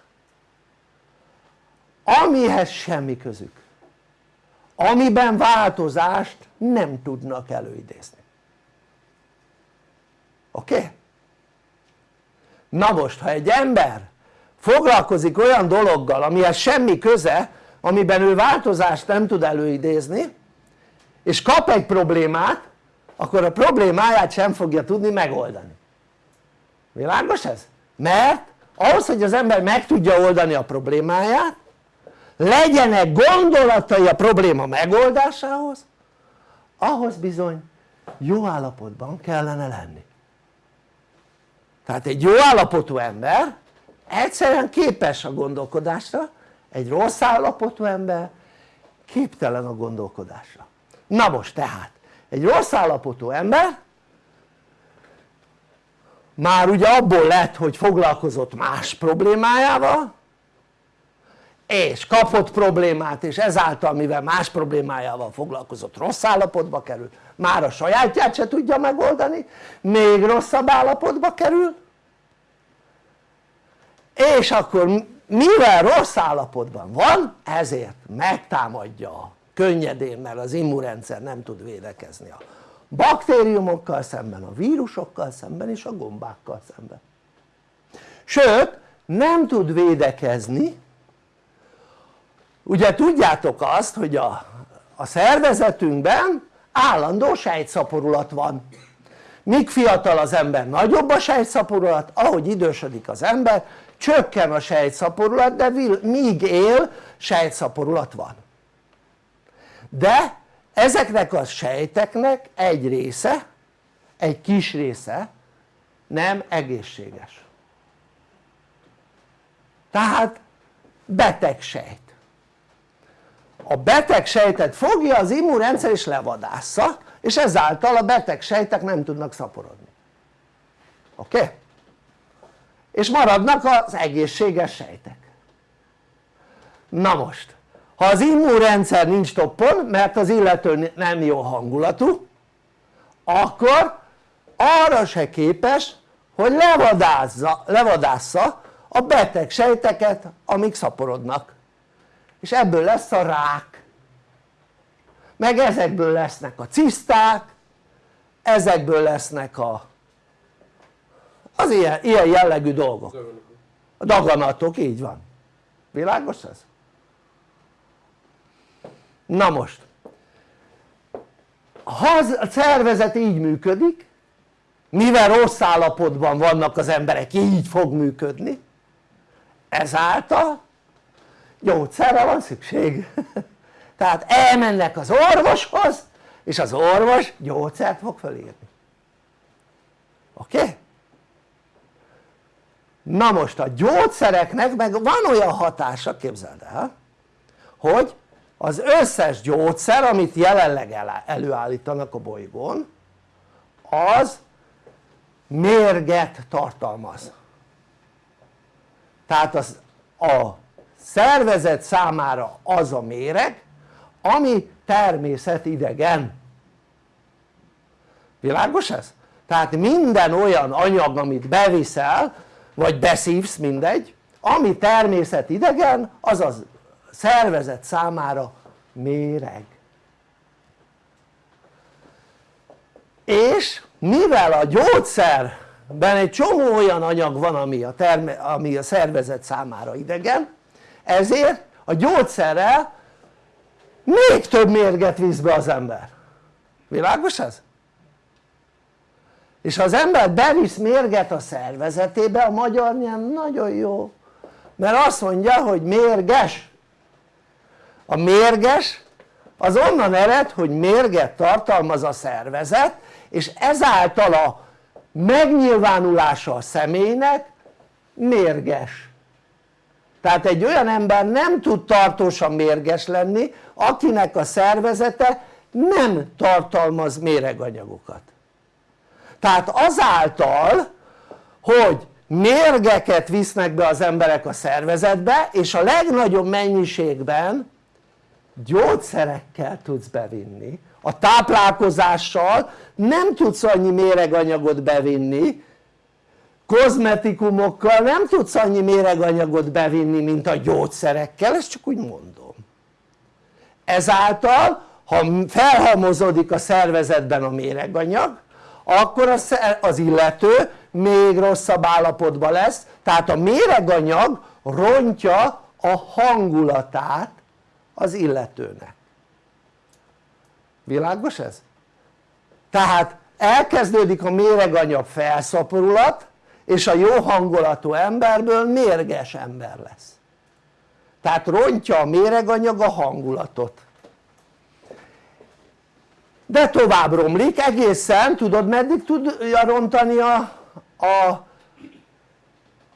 amihez semmi közük amiben változást nem tudnak előidézni oké? Okay? Na most ha egy ember foglalkozik olyan dologgal amihez semmi köze amiben ő változást nem tud előidézni és kap egy problémát akkor a problémáját sem fogja tudni megoldani világos ez? mert ahhoz hogy az ember meg tudja oldani a problémáját legyenek gondolatai a probléma megoldásához ahhoz bizony jó állapotban kellene lenni tehát egy jó állapotú ember egyszerűen képes a gondolkodásra egy rossz állapotú ember képtelen a gondolkodásra. Na most tehát egy rossz állapotú ember már ugye abból lett hogy foglalkozott más problémájával és kapott problémát és ezáltal mivel más problémájával foglalkozott rossz állapotba kerül már a sajátját se tudja megoldani még rosszabb állapotba kerül és akkor mivel rossz állapotban van ezért megtámadja könnyedén mert az immunrendszer nem tud védekezni a baktériumokkal szemben, a vírusokkal szemben és a gombákkal szemben. Sőt nem tud védekezni. Ugye tudjátok azt hogy a, a szervezetünkben állandó sejtszaporulat van. Míg fiatal az ember nagyobb a sejtszaporulat ahogy idősödik az ember csökken a sejtszaporulat de míg él sejtszaporulat van de ezeknek a sejteknek egy része egy kis része nem egészséges tehát beteg sejt a beteg sejtet fogja az immunrendszer és levadásza és ezáltal a beteg sejtek nem tudnak szaporodni oké? Okay? És maradnak az egészséges sejtek. Na most ha az immunrendszer nincs toppon mert az illető nem jó hangulatú akkor arra se képes hogy levadázza, levadásza a beteg sejteket amik szaporodnak. És ebből lesz a rák. Meg ezekből lesznek a ciszták ezekből lesznek a az ilyen, ilyen jellegű dolgok a daganatok, így van világos ez? na most ha a szervezet így működik mivel rossz állapotban vannak az emberek így fog működni ezáltal gyógyszerre van szükség tehát elmennek az orvoshoz és az orvos gyógyszert fog felírni oké? Okay? Na most a gyógyszereknek meg van olyan hatása képzeld el hogy az összes gyógyszer amit jelenleg előállítanak a bolygón az mérget tartalmaz tehát az, a szervezet számára az a méreg ami természetidegen világos ez? tehát minden olyan anyag amit beviszel vagy beszívsz mindegy. Ami természetidegen az az szervezet számára méreg. És mivel a gyógyszerben egy csomó olyan anyag van ami a, terme, ami a szervezet számára idegen ezért a gyógyszerrel még több mérget visz be az ember. Világos ez? És ha az ember bevisz mérget a szervezetébe a magyar nyelv nagyon jó. Mert azt mondja hogy mérges. A mérges az onnan ered hogy mérget tartalmaz a szervezet és ezáltal a megnyilvánulása a személynek mérges. Tehát egy olyan ember nem tud tartósan mérges lenni akinek a szervezete nem tartalmaz méreganyagokat tehát azáltal hogy mérgeket visznek be az emberek a szervezetbe és a legnagyobb mennyiségben gyógyszerekkel tudsz bevinni. A táplálkozással nem tudsz annyi méreganyagot bevinni kozmetikumokkal nem tudsz annyi méreganyagot bevinni mint a gyógyszerekkel, ezt csak úgy mondom. Ezáltal ha felhalmozódik a szervezetben a méreganyag akkor az illető még rosszabb állapotban lesz. Tehát a méreganyag rontja a hangulatát az illetőnek. Világos ez? tehát elkezdődik a méreganyag felszaporulat és a jó hangulatú emberből mérges ember lesz. Tehát rontja a méreganyag a hangulatot de tovább romlik egészen tudod meddig tudja rontani a, a,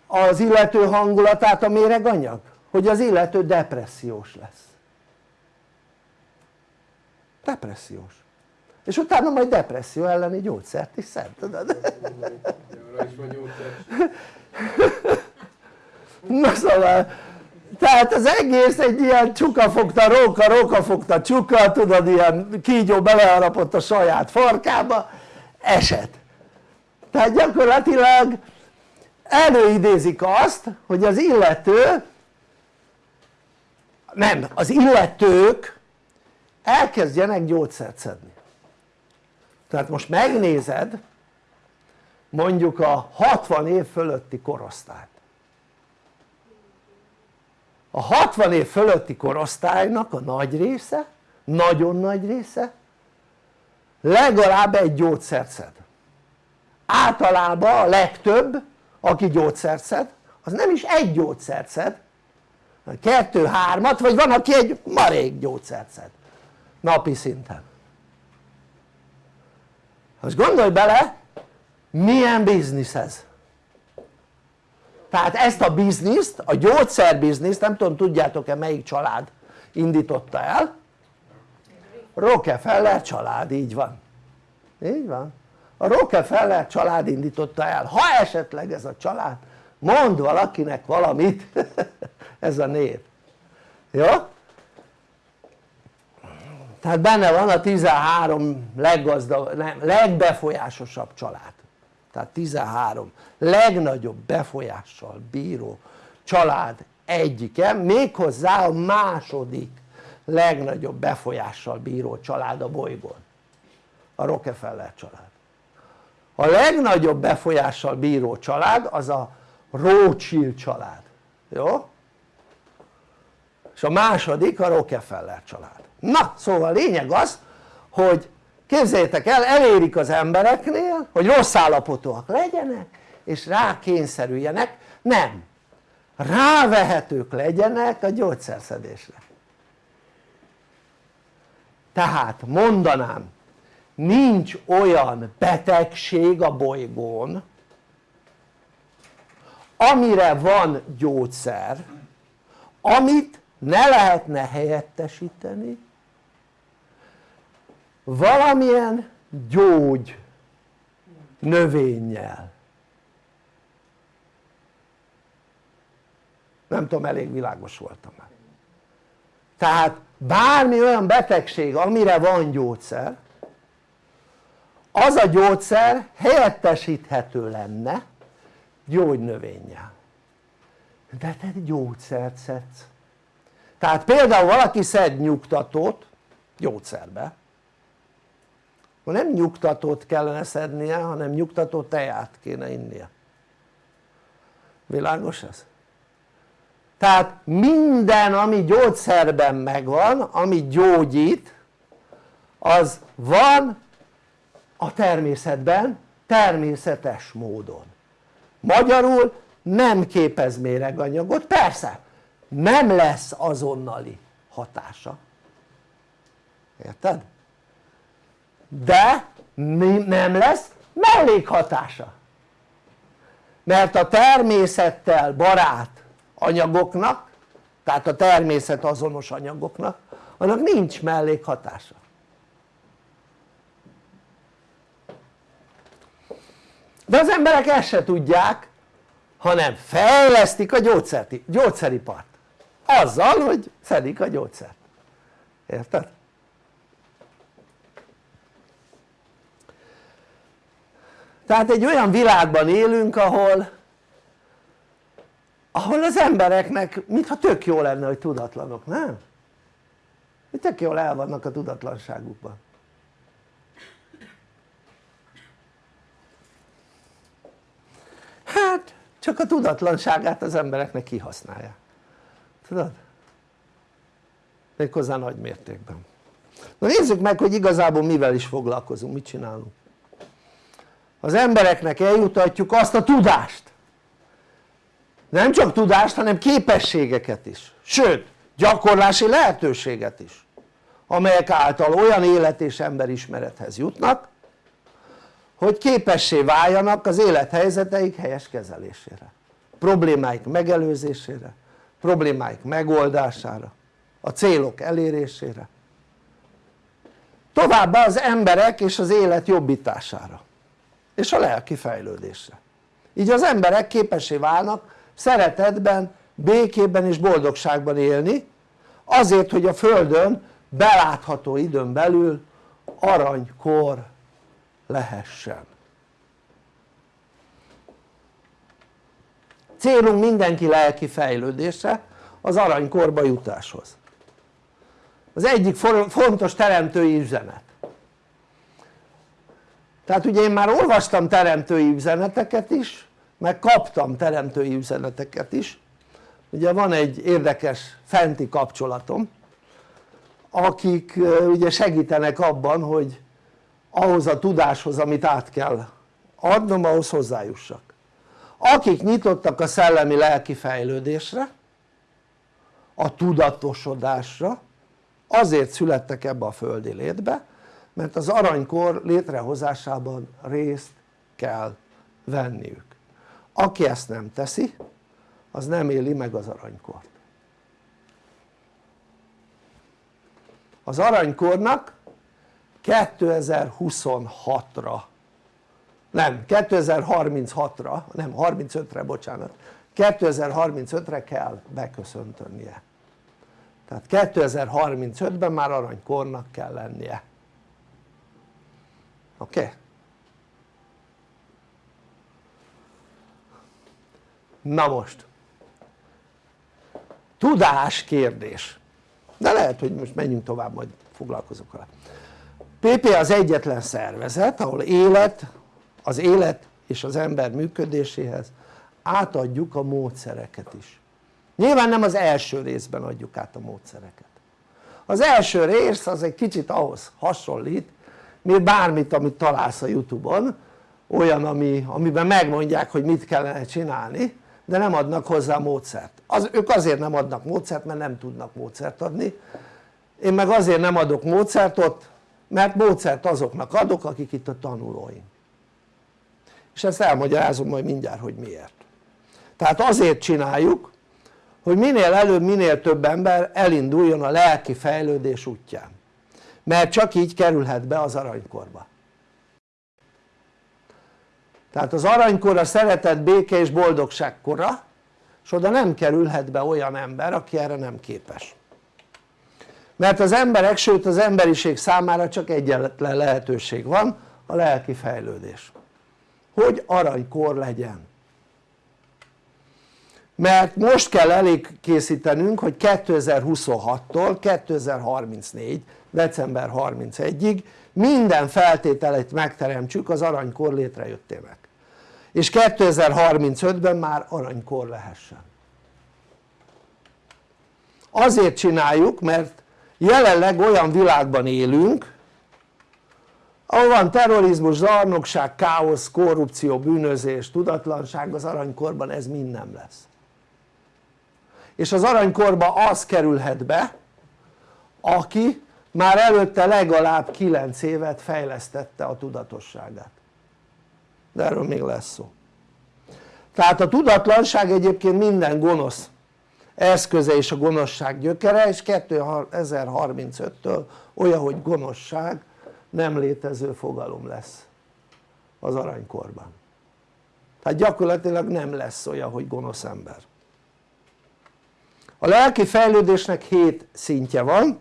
az illető hangulatát a méreganyag? hogy az illető depressziós lesz depressziós és utána majd depresszió elleni gyógyszert is szed, tudod? na szóval tehát az egész egy ilyen csuka fogta róka, róka fogta csuka, tudod ilyen kígyó beleharapott a saját farkába, eset tehát gyakorlatilag előidézik azt hogy az illető nem, az illetők elkezdjenek gyógyszert szedni. Tehát most megnézed mondjuk a 60 év fölötti korosztályt a 60 év fölötti korosztálynak a nagy része, nagyon nagy része legalább egy gyógyszert szed. Általában a legtöbb aki gyógyszert szed az nem is egy gyógyszert szed kettő, hármat, vagy van aki egy marék gyógyszert szed. Napi szinten. Most gondolj bele milyen biznisz ez tehát ezt a bizniszt, a gyógyszerbizniszt nem tudom tudjátok-e melyik család indította el? Rockefeller család, így van. Így van. A Rockefeller család indította el, ha esetleg ez a család mond valakinek valamit ez a név. Jó? tehát benne van a 13 leggazdag, nem, legbefolyásosabb család tehát 13 legnagyobb befolyással bíró család egyike méghozzá a második legnagyobb befolyással bíró család a bolygón. A Rockefeller család. A legnagyobb befolyással bíró család az a Rothschild család, jó? és a második a Rockefeller család. Na szóval a lényeg az hogy képzeljétek el elérik az embereknél hogy rossz állapotúak legyenek és rákényszerüljenek. Nem. Rávehetők legyenek a gyógyszerszedésre. Tehát mondanám nincs olyan betegség a bolygón amire van gyógyszer amit ne lehetne helyettesíteni valamilyen gyógy növényjel. Nem tudom elég világos voltam már. Tehát bármi olyan betegség amire van gyógyszer az a gyógyszer helyettesíthető lenne gyógynövényjel de te gyógyszert szedsz. Tehát például valaki szed nyugtatót gyógyszerbe akkor nem nyugtatót kellene szednie hanem nyugtató teját kéne innia világos ez? tehát minden ami gyógyszerben megvan ami gyógyít az van a természetben természetes módon magyarul nem képez méreganyagot, persze nem lesz azonnali hatása érted? De nem lesz mellékhatása. Mert a természettel barát anyagoknak tehát a természet azonos anyagoknak annak nincs mellékhatása. De az emberek ezt se tudják hanem fejlesztik a gyógyszeri, gyógyszeripart. Azzal hogy szedik a gyógyszert. Érted? Tehát egy olyan világban élünk ahol ahol az embereknek mintha tök jó lenne hogy tudatlanok, nem? tök jól el vannak a tudatlanságukban hát csak a tudatlanságát az embereknek kihasználja tudod? méghozzá nagy mértékben na nézzük meg hogy igazából mivel is foglalkozunk, mit csinálunk az embereknek eljutatjuk azt a tudást. Nem csak tudást hanem képességeket is. Sőt gyakorlási lehetőséget is amelyek által olyan élet és emberismerethez jutnak hogy képessé váljanak az élethelyzeteik helyes kezelésére problémáik megelőzésére problémáik megoldására a célok elérésére. Továbbá az emberek és az élet jobbítására és a lelki fejlődésre. Így az emberek képessé válnak szeretetben, békében és boldogságban élni azért hogy a földön belátható időn belül aranykor lehessen. Célunk mindenki lelki fejlődése az aranykorba jutáshoz. Az egyik fontos teremtői üzenet tehát ugye én már olvastam teremtői üzeneteket is meg kaptam teremtői üzeneteket is. Ugye van egy érdekes fenti kapcsolatom akik ugye segítenek abban hogy ahhoz a tudáshoz amit át kell adnom ahhoz hozzájussak. Akik nyitottak a szellemi lelki fejlődésre a tudatosodásra azért születtek ebbe a földi létbe mert az aranykor létrehozásában részt kell venniük. Aki ezt nem teszi az nem éli meg az aranykort. Az aranykornak 2026-ra nem 2036-ra nem 35-re bocsánat 2035-re kell beköszöntönnie tehát 2035-ben már aranykornak kell lennie? Okay? na most. Tudás kérdés. De lehet hogy most menjünk tovább majd foglalkozok vele. PP az egyetlen szervezet ahol élet, az élet és az ember működéséhez átadjuk a módszereket is. Nyilván nem az első részben adjuk át a módszereket. Az első rész az egy kicsit ahhoz hasonlít mint bármit amit találsz a youtube-on olyan ami, amiben megmondják hogy mit kellene csinálni de nem adnak hozzá módszert. Az, ők azért nem adnak módszert mert nem tudnak módszert adni. Én meg azért nem adok módszert ott mert módszert azoknak adok akik itt a tanulóim és ezt elmagyarázom majd mindjárt hogy miért. Tehát azért csináljuk hogy minél előbb minél több ember elinduljon a lelki fejlődés útján mert csak így kerülhet be az aranykorba. Tehát az aranykor a szeretet, béke és boldogság kora és oda nem kerülhet be olyan ember aki erre nem képes. Mert az emberek sőt az emberiség számára csak egyetlen lehetőség van a lelki fejlődés. Hogy aranykor legyen mert most kell elég készítenünk hogy 2026-tól 2034 december 31-ig minden feltételeit megteremtsük az aranykor létrejöttének. És 2035-ben már aranykor lehessen. Azért csináljuk mert jelenleg olyan világban élünk ahol van terrorizmus, zsarnokság, káosz, korrupció, bűnözés, tudatlanság az aranykorban ez mind nem lesz és az aranykorba az kerülhet be aki már előtte legalább 9 évet fejlesztette a tudatosságát. De erről még lesz szó. Tehát a tudatlanság egyébként minden gonosz eszköze és a gonoszság gyökere és 2035-től olyan hogy gonoszság nem létező fogalom lesz az aranykorban. Tehát gyakorlatilag nem lesz olyan hogy gonosz ember a lelki fejlődésnek hét szintje van.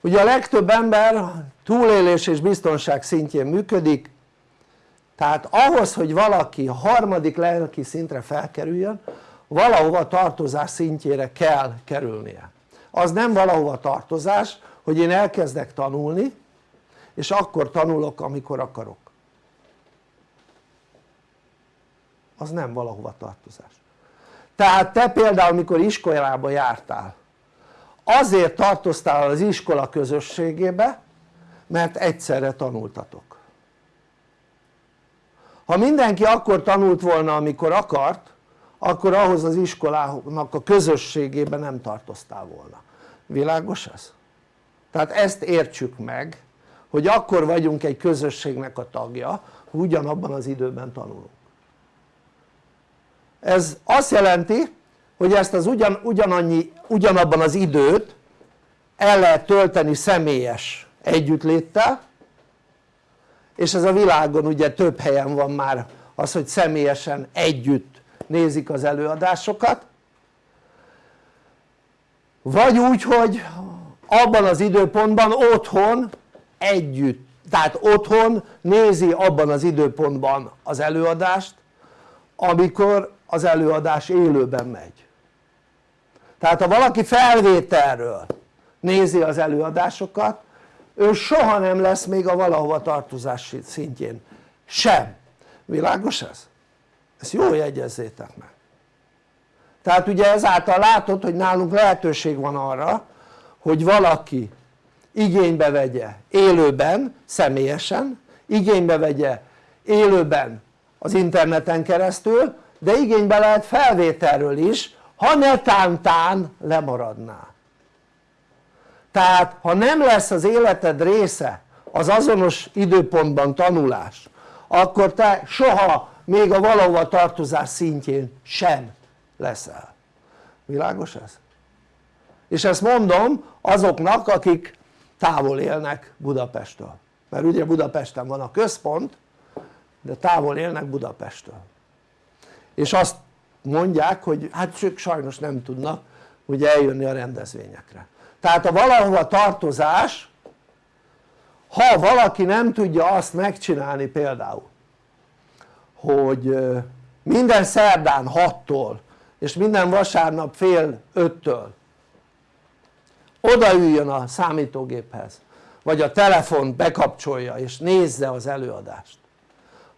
Ugye a legtöbb ember túlélés és biztonság szintjén működik. Tehát ahhoz hogy valaki a harmadik lelki szintre felkerüljön valahova tartozás szintjére kell kerülnie. Az nem valahova tartozás hogy én elkezdek tanulni és akkor tanulok amikor akarok. Az nem valahova tartozás tehát te például mikor iskolába jártál azért tartoztál az iskola közösségébe mert egyszerre tanultatok. Ha mindenki akkor tanult volna amikor akart akkor ahhoz az iskolának a közösségében nem tartoztál volna. Világos ez? tehát ezt értsük meg hogy akkor vagyunk egy közösségnek a tagja ugyanabban az időben tanulunk ez azt jelenti hogy ezt az ugyan, ugyanannyi, ugyanabban az időt el lehet tölteni személyes együttléttel és ez a világon ugye több helyen van már az hogy személyesen együtt nézik az előadásokat. Vagy úgy hogy abban az időpontban otthon együtt tehát otthon nézi abban az időpontban az előadást amikor az előadás élőben megy. Tehát ha valaki felvételről nézi az előadásokat ő soha nem lesz még a valahova tartozás szintjén. Sem, világos ez? ezt jól jegyezzétek meg. Tehát ugye ezáltal látod hogy nálunk lehetőség van arra hogy valaki igénybe vegye élőben, személyesen, igénybe vegye élőben az interneten keresztül, de igénybe lehet felvételről is, ha netántán lemaradná. Tehát ha nem lesz az életed része az azonos időpontban tanulás, akkor te soha még a valahova tartozás szintjén sem leszel. Világos ez? És ezt mondom azoknak akik távol élnek Budapesttől mert ugye Budapesten van a központ de távol élnek Budapesttől és azt mondják hogy hát ők sajnos nem tudnak ugye eljönni a rendezvényekre. Tehát a valahova tartozás ha valaki nem tudja azt megcsinálni például hogy minden szerdán 6-tól és minden vasárnap fél 5-től odaüljön a számítógéphez vagy a telefont bekapcsolja és nézze az előadást.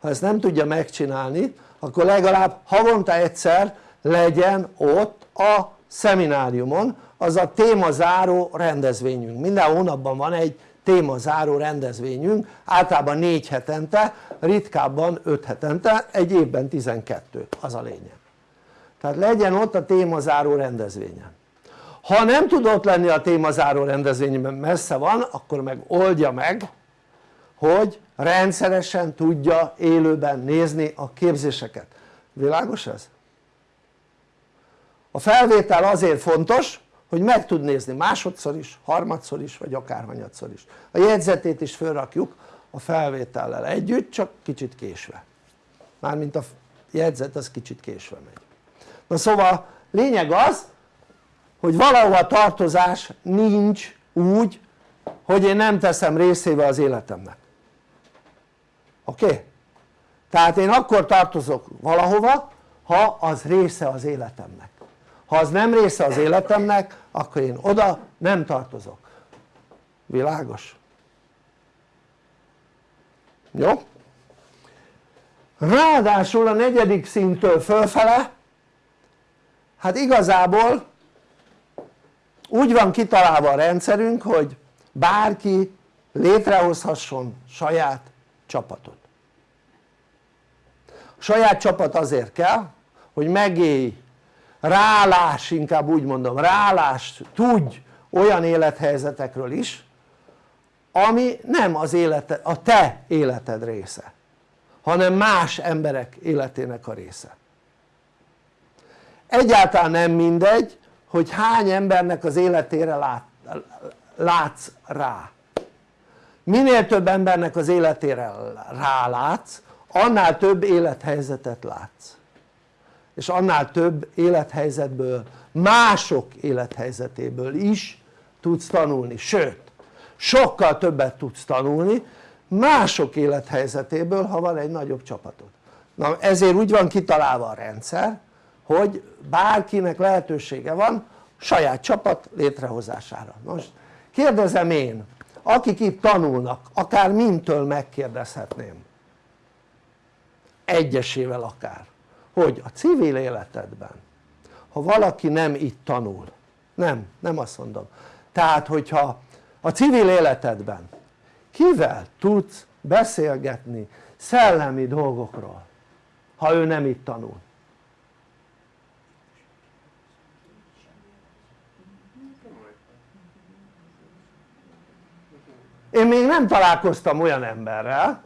Ha ezt nem tudja megcsinálni akkor legalább havonta egyszer legyen ott a szemináriumon az a témazáró rendezvényünk. Minden hónapban van egy témazáró rendezvényünk általában négy hetente ritkábban öt hetente egy évben 12 az a lényeg. Tehát legyen ott a témazáró rendezvényen. Ha nem tud ott lenni a témazáró rendezvényben messze van akkor meg oldja meg hogy rendszeresen tudja élőben nézni a képzéseket, világos ez? a felvétel azért fontos hogy meg tud nézni másodszor is, harmadszor is vagy akárhanyatszor is. A jegyzetét is felrakjuk a felvétellel együtt csak kicsit késve. Mármint a jegyzet az kicsit késve megy. Na szóval lényeg az hogy valahol tartozás nincs úgy hogy én nem teszem részével az életemnek oké? Tehát én akkor tartozok valahova ha az része az életemnek ha az nem része az életemnek akkor én oda nem tartozok világos? jó? ráadásul a negyedik szintől fölfele hát igazából úgy van kitalálva a rendszerünk hogy bárki létrehozhasson saját csapatot saját csapat azért kell hogy megélj. Rálás inkább úgy mondom rálás. Tudj olyan élethelyzetekről is ami nem az élete, a te életed része hanem más emberek életének a része. Egyáltalán nem mindegy hogy hány embernek az életére lát, látsz rá. Minél több embernek az életére rálátsz annál több élethelyzetet látsz. És annál több élethelyzetből mások élethelyzetéből is tudsz tanulni, sőt sokkal többet tudsz tanulni mások élethelyzetéből ha van egy nagyobb csapatod. Na ezért úgy van kitalálva a rendszer hogy bárkinek lehetősége van saját csapat létrehozására. Most kérdezem én akik itt tanulnak akár mintől megkérdezhetném egyesével akár hogy a civil életedben ha valaki nem itt tanul nem, nem azt mondom. Tehát hogyha a civil életedben kivel tudsz beszélgetni szellemi dolgokról ha ő nem itt tanul? Én még nem találkoztam olyan emberrel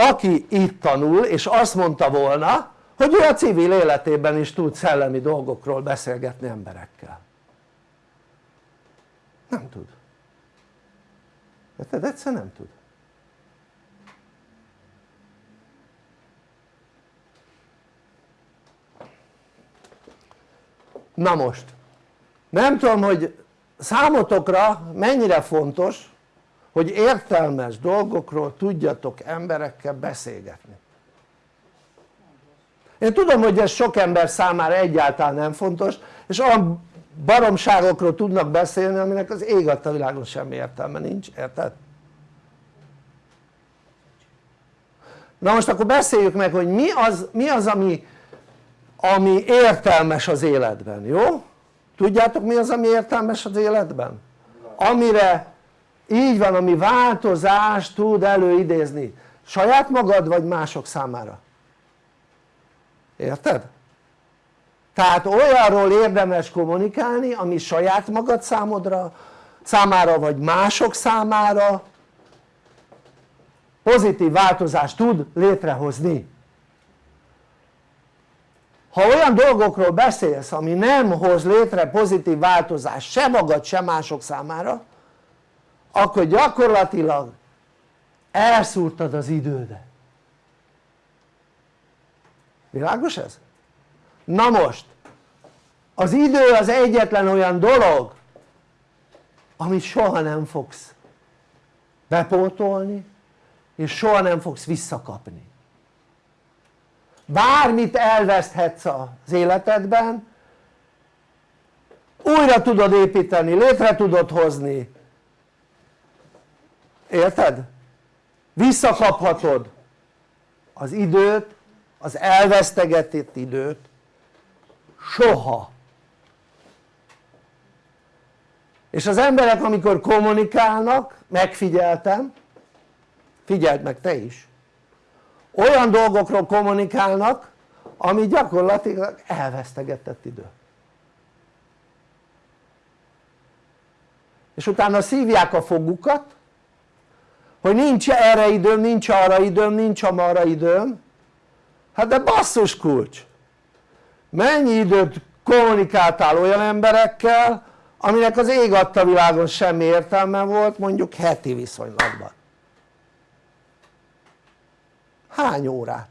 aki itt tanul és azt mondta volna hogy ő a civil életében is tud szellemi dolgokról beszélgetni emberekkel. Nem tud. Érted? egyszer nem tud. Na most nem tudom hogy számotokra mennyire fontos hogy értelmes dolgokról tudjatok emberekkel beszélgetni én tudom hogy ez sok ember számára egyáltalán nem fontos és olyan baromságokról tudnak beszélni aminek az ég a világon semmi értelme nincs, érted? na most akkor beszéljük meg hogy mi az, mi az ami, ami értelmes az életben, jó? tudjátok mi az ami értelmes az életben? amire így van ami változást tud előidézni. Saját magad vagy mások számára. Érted? tehát olyanról érdemes kommunikálni ami saját magad számodra számára vagy mások számára pozitív változást tud létrehozni. Ha olyan dolgokról beszélsz ami nem hoz létre pozitív változást se magad se mások számára akkor gyakorlatilag elszúrtad az idődet világos ez? na most az idő az egyetlen olyan dolog amit soha nem fogsz bepótolni és soha nem fogsz visszakapni bármit elveszthetsz az életedben újra tudod építeni, létre tudod hozni érted? visszakaphatod az időt, az elvesztegetett időt. Soha. És az emberek amikor kommunikálnak, megfigyeltem figyeld meg te is olyan dolgokról kommunikálnak ami gyakorlatilag elvesztegetett idő. És utána szívják a fogukat hogy nincs erre időm, nincs arra időm, nincs amarra időm. Hát de basszus kulcs. Mennyi időt kommunikáltál olyan emberekkel aminek az ég adta világon semmi értelme volt mondjuk heti viszonylatban? Hány órát?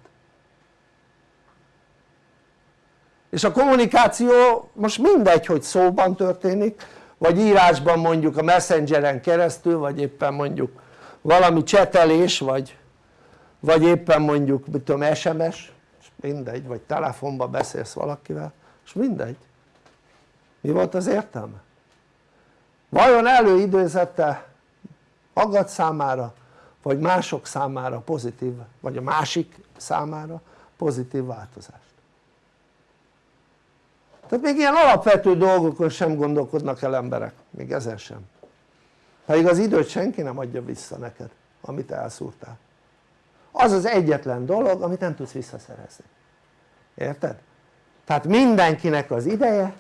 és a kommunikáció most mindegy hogy szóban történik vagy írásban mondjuk a messengeren keresztül vagy éppen mondjuk valami csetelés vagy, vagy éppen mondjuk mit tudom SMS mindegy vagy telefonba beszélsz valakivel és mindegy. Mi volt az értelme? vajon előidőzette magad számára vagy mások számára pozitív vagy a másik számára pozitív változást? Tehát még ilyen alapvető dolgokon sem gondolkodnak el emberek, még ezen sem pedig az időt senki nem adja vissza neked amit elszúrtál az az egyetlen dolog amit nem tudsz visszaszerezni érted? tehát mindenkinek az ideje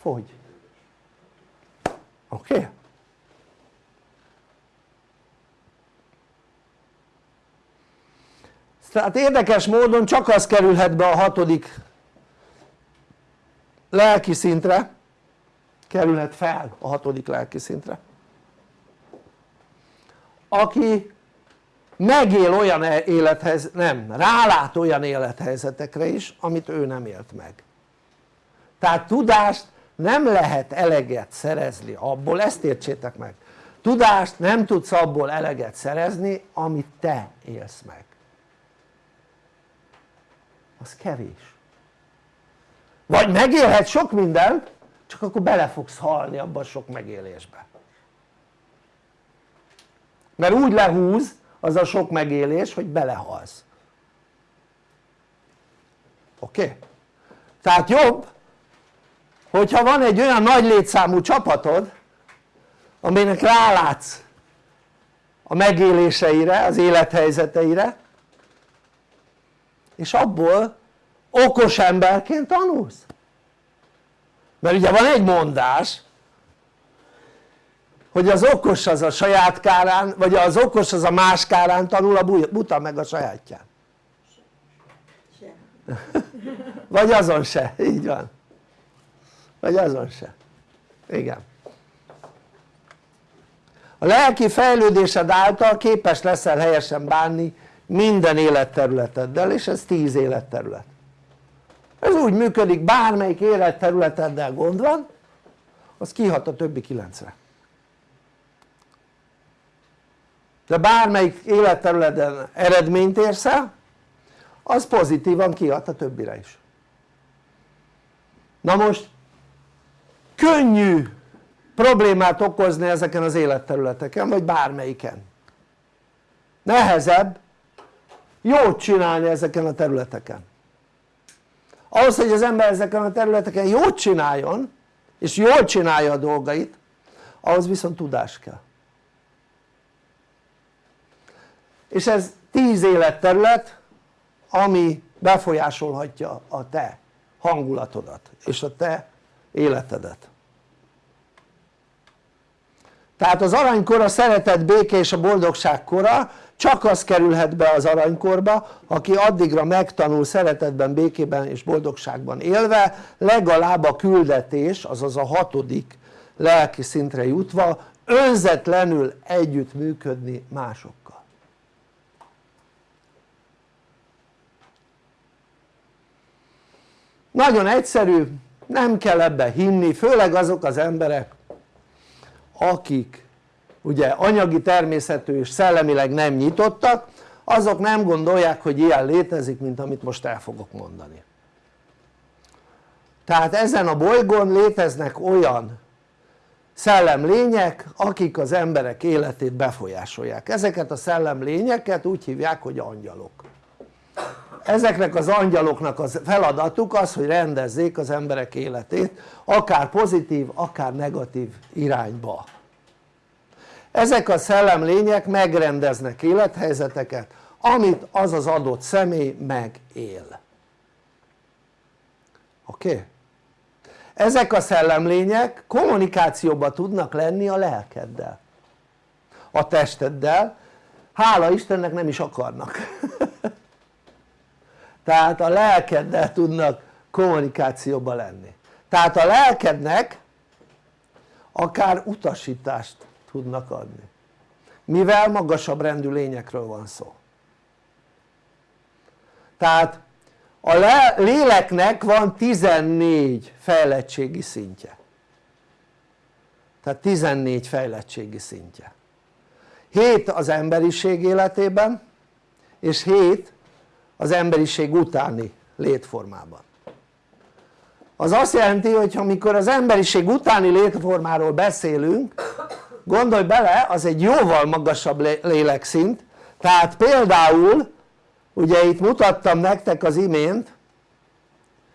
fogy oké? Okay? tehát érdekes módon csak az kerülhet be a hatodik lelki szintre kerülhet fel a hatodik lelki szintre aki megél olyan e- élethez, nem, rálát olyan élethelyzetekre is amit ő nem élt meg. Tehát tudást nem lehet eleget szerezni abból, ezt értsétek meg. Tudást nem tudsz abból eleget szerezni amit te élsz meg. Az kevés. Vagy megélhet sok mindent csak akkor bele fogsz halni abban sok megélésbe mert úgy lehúz az a sok megélés hogy belehalsz oké? Okay? tehát jobb hogyha van egy olyan nagy létszámú csapatod aminek rálátsz a megéléseire, az élethelyzeteire és abból okos emberként tanulsz mert ugye van egy mondás hogy az okos az a saját kárán vagy az okos az a más kárán tanul a buta meg a sajátján. Vagy azon se, így van. Vagy azon se, igen. A lelki fejlődésed által képes leszel helyesen bánni minden életterületeddel és ez 10 életterület. Ez úgy működik bármelyik életterületeddel gond van az kihat a többi kilencre de bármelyik életterületen eredményt érsz el az pozitívan kihat a többire is. Na most könnyű problémát okozni ezeken az életterületeken vagy bármelyiken. Nehezebb jót csinálni ezeken a területeken. Ahhoz hogy az ember ezeken a területeken jót csináljon és jól csinálja a dolgait ahhoz viszont tudás kell és ez tíz életterület ami befolyásolhatja a te hangulatodat és a te életedet. Tehát az aranykor a szeretet, béke és a boldogság kora csak az kerülhet be az aranykorba aki addigra megtanul szeretetben, békében és boldogságban élve legalább a küldetés azaz a hatodik lelki szintre jutva önzetlenül együttműködni másokkal nagyon egyszerű, nem kell ebbe hinni, főleg azok az emberek akik ugye anyagi természetű és szellemileg nem nyitottak azok nem gondolják hogy ilyen létezik mint amit most el fogok mondani. Tehát ezen a bolygón léteznek olyan szellemlények akik az emberek életét befolyásolják. Ezeket a szellemlényeket úgy hívják hogy angyalok ezeknek az angyaloknak a feladatuk az hogy rendezzék az emberek életét akár pozitív akár negatív irányba ezek a szellemlények megrendeznek élethelyzeteket amit az az adott személy megél oké? Okay? ezek a szellemlények kommunikációban tudnak lenni a lelkeddel a testeddel hála Istennek nem is akarnak tehát a lelkeddel tudnak kommunikációban lenni. Tehát a lelkednek akár utasítást tudnak adni. Mivel magasabb rendű lényekről van szó. Tehát a léleknek van 14 fejlettségi szintje. Tehát 14 fejlettségi szintje. 7 az emberiség életében és 7 az emberiség utáni létformában. Az azt jelenti hogy amikor az emberiség utáni létformáról beszélünk gondolj bele az egy jóval magasabb lélekszint. Tehát például ugye itt mutattam nektek az imént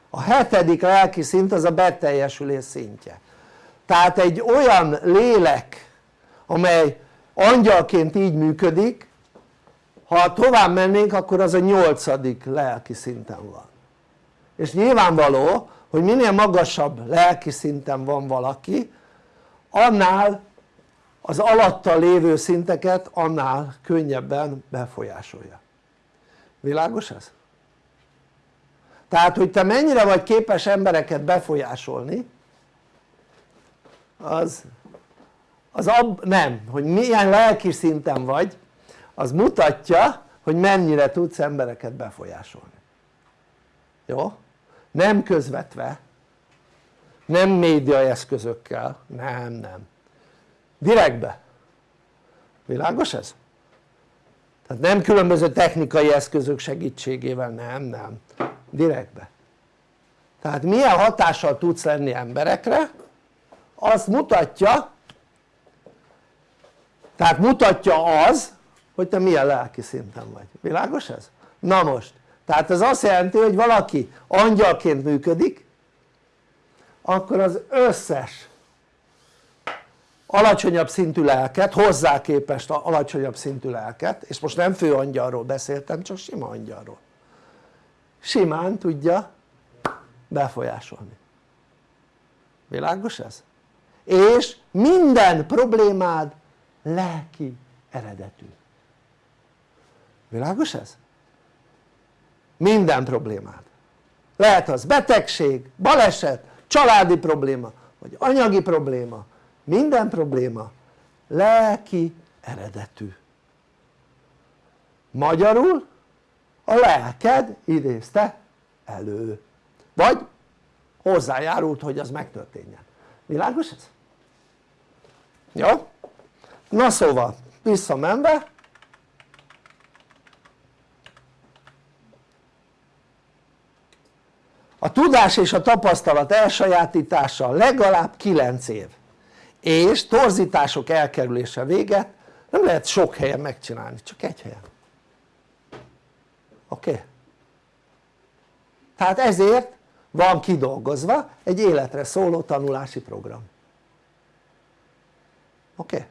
a hetedik lelki szint az a beteljesülés szintje. Tehát egy olyan lélek amely angyalként így működik ha tovább mennénk akkor az a nyolcadik lelki szinten van. És nyilvánvaló hogy minél magasabb lelki szinten van valaki annál az alatta lévő szinteket annál könnyebben befolyásolja. Világos ez? tehát hogy te mennyire vagy képes embereket befolyásolni az, az ab, nem, hogy milyen lelki szinten vagy az mutatja hogy mennyire tudsz embereket befolyásolni. Jó? nem közvetve nem média eszközökkel, nem nem. Direktbe. Világos ez? tehát nem különböző technikai eszközök segítségével, nem, nem, direktbe. Tehát milyen hatással tudsz lenni emberekre azt mutatja tehát mutatja az hogy te milyen lelki szinten vagy, világos ez? na most, tehát ez azt jelenti hogy valaki angyalként működik akkor az összes alacsonyabb szintű lelket, hozzá képest alacsonyabb szintű lelket, és most nem főangyalról beszéltem, csak sima angyalról simán tudja befolyásolni világos ez? és minden problémád lelki eredetű világos ez? minden problémád lehet az betegség, baleset, családi probléma vagy anyagi probléma minden probléma lelki eredetű magyarul a lelked idézte elő vagy hozzájárult hogy az megtörténjen világos ez? jó? na szóval visszamenve tudás és a tapasztalat elsajátítása legalább 9 év és torzítások elkerülése véget nem lehet sok helyen megcsinálni, csak egy helyen oké? Okay? tehát ezért van kidolgozva egy életre szóló tanulási program oké? Okay?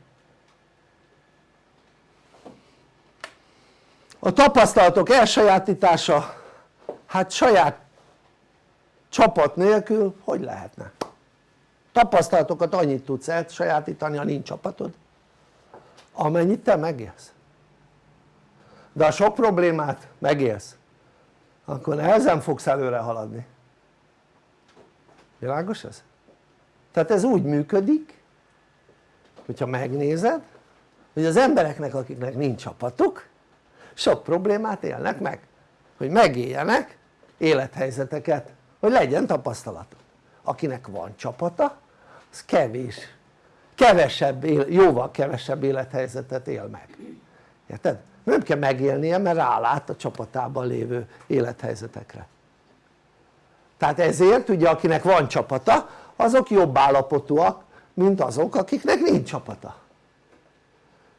a tapasztalatok elsajátítása hát saját csapat nélkül hogy lehetne? tapasztalatokat annyit tudsz elsajátítani ha nincs csapatod amennyit te megélsz de a sok problémát megélsz akkor nehezen fogsz előre haladni világos ez? tehát ez úgy működik hogyha megnézed hogy az embereknek akiknek nincs csapatuk sok problémát élnek meg hogy megéljenek élethelyzeteket hogy legyen tapasztalat. Akinek van csapata az kevés kevesebb, jóval kevesebb élethelyzetet él meg. Érted? nem kell megélnie mert rálát a csapatában lévő élethelyzetekre. Tehát ezért ugye akinek van csapata azok jobb állapotúak mint azok akiknek nincs csapata.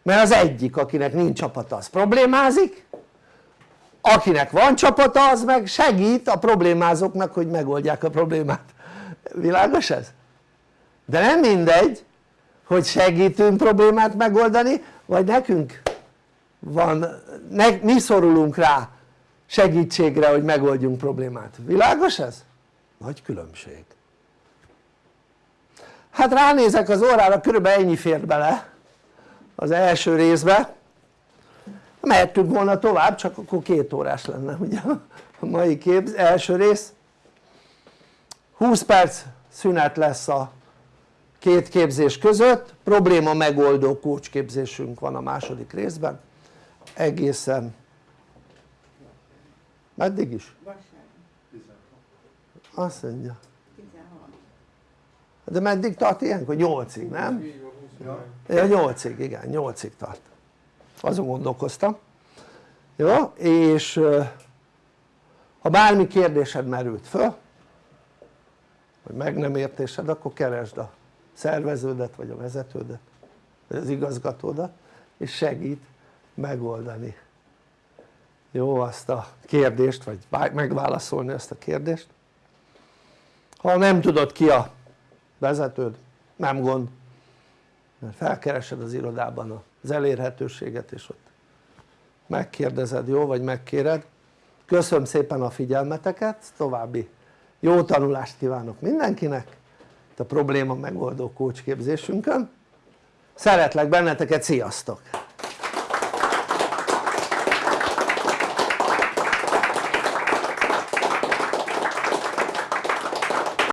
Mert az egyik akinek nincs csapata az problémázik akinek van csapata az meg segít a problémázóknak hogy megoldják a problémát világos ez? de nem mindegy hogy segítünk problémát megoldani vagy nekünk van, ne, mi szorulunk rá segítségre hogy megoldjunk problémát, világos ez? nagy különbség hát ránézek az órára körülbelül ennyi fér bele az első részbe mehettünk volna tovább csak akkor két órás lenne ugye a mai kép, első rész 20 perc szünet lesz a két képzés között probléma megoldó kócsképzésünk van a második részben egészen meddig is? Azt mondja 16. de meddig tart ilyenkor? 8-ig nem? ja 8-ig igen 8-ig tart azon gondolkoztam. Jó és ha bármi kérdésed merült föl vagy meg nem értésed akkor keresd a szerveződet vagy a vezetődet vagy az igazgatódat és segít megoldani. Jó azt a kérdést vagy megválaszolni ezt a kérdést. Ha nem tudod ki a vezetőd nem gond mert felkeresed az irodában az elérhetőséget és ott. Megkérdezed jó vagy megkéred. Köszönöm szépen a figyelmeteket további jó tanulást kívánok mindenkinek. A probléma megoldó kócsképzésünkön szeretlek benneteket, sziasztok!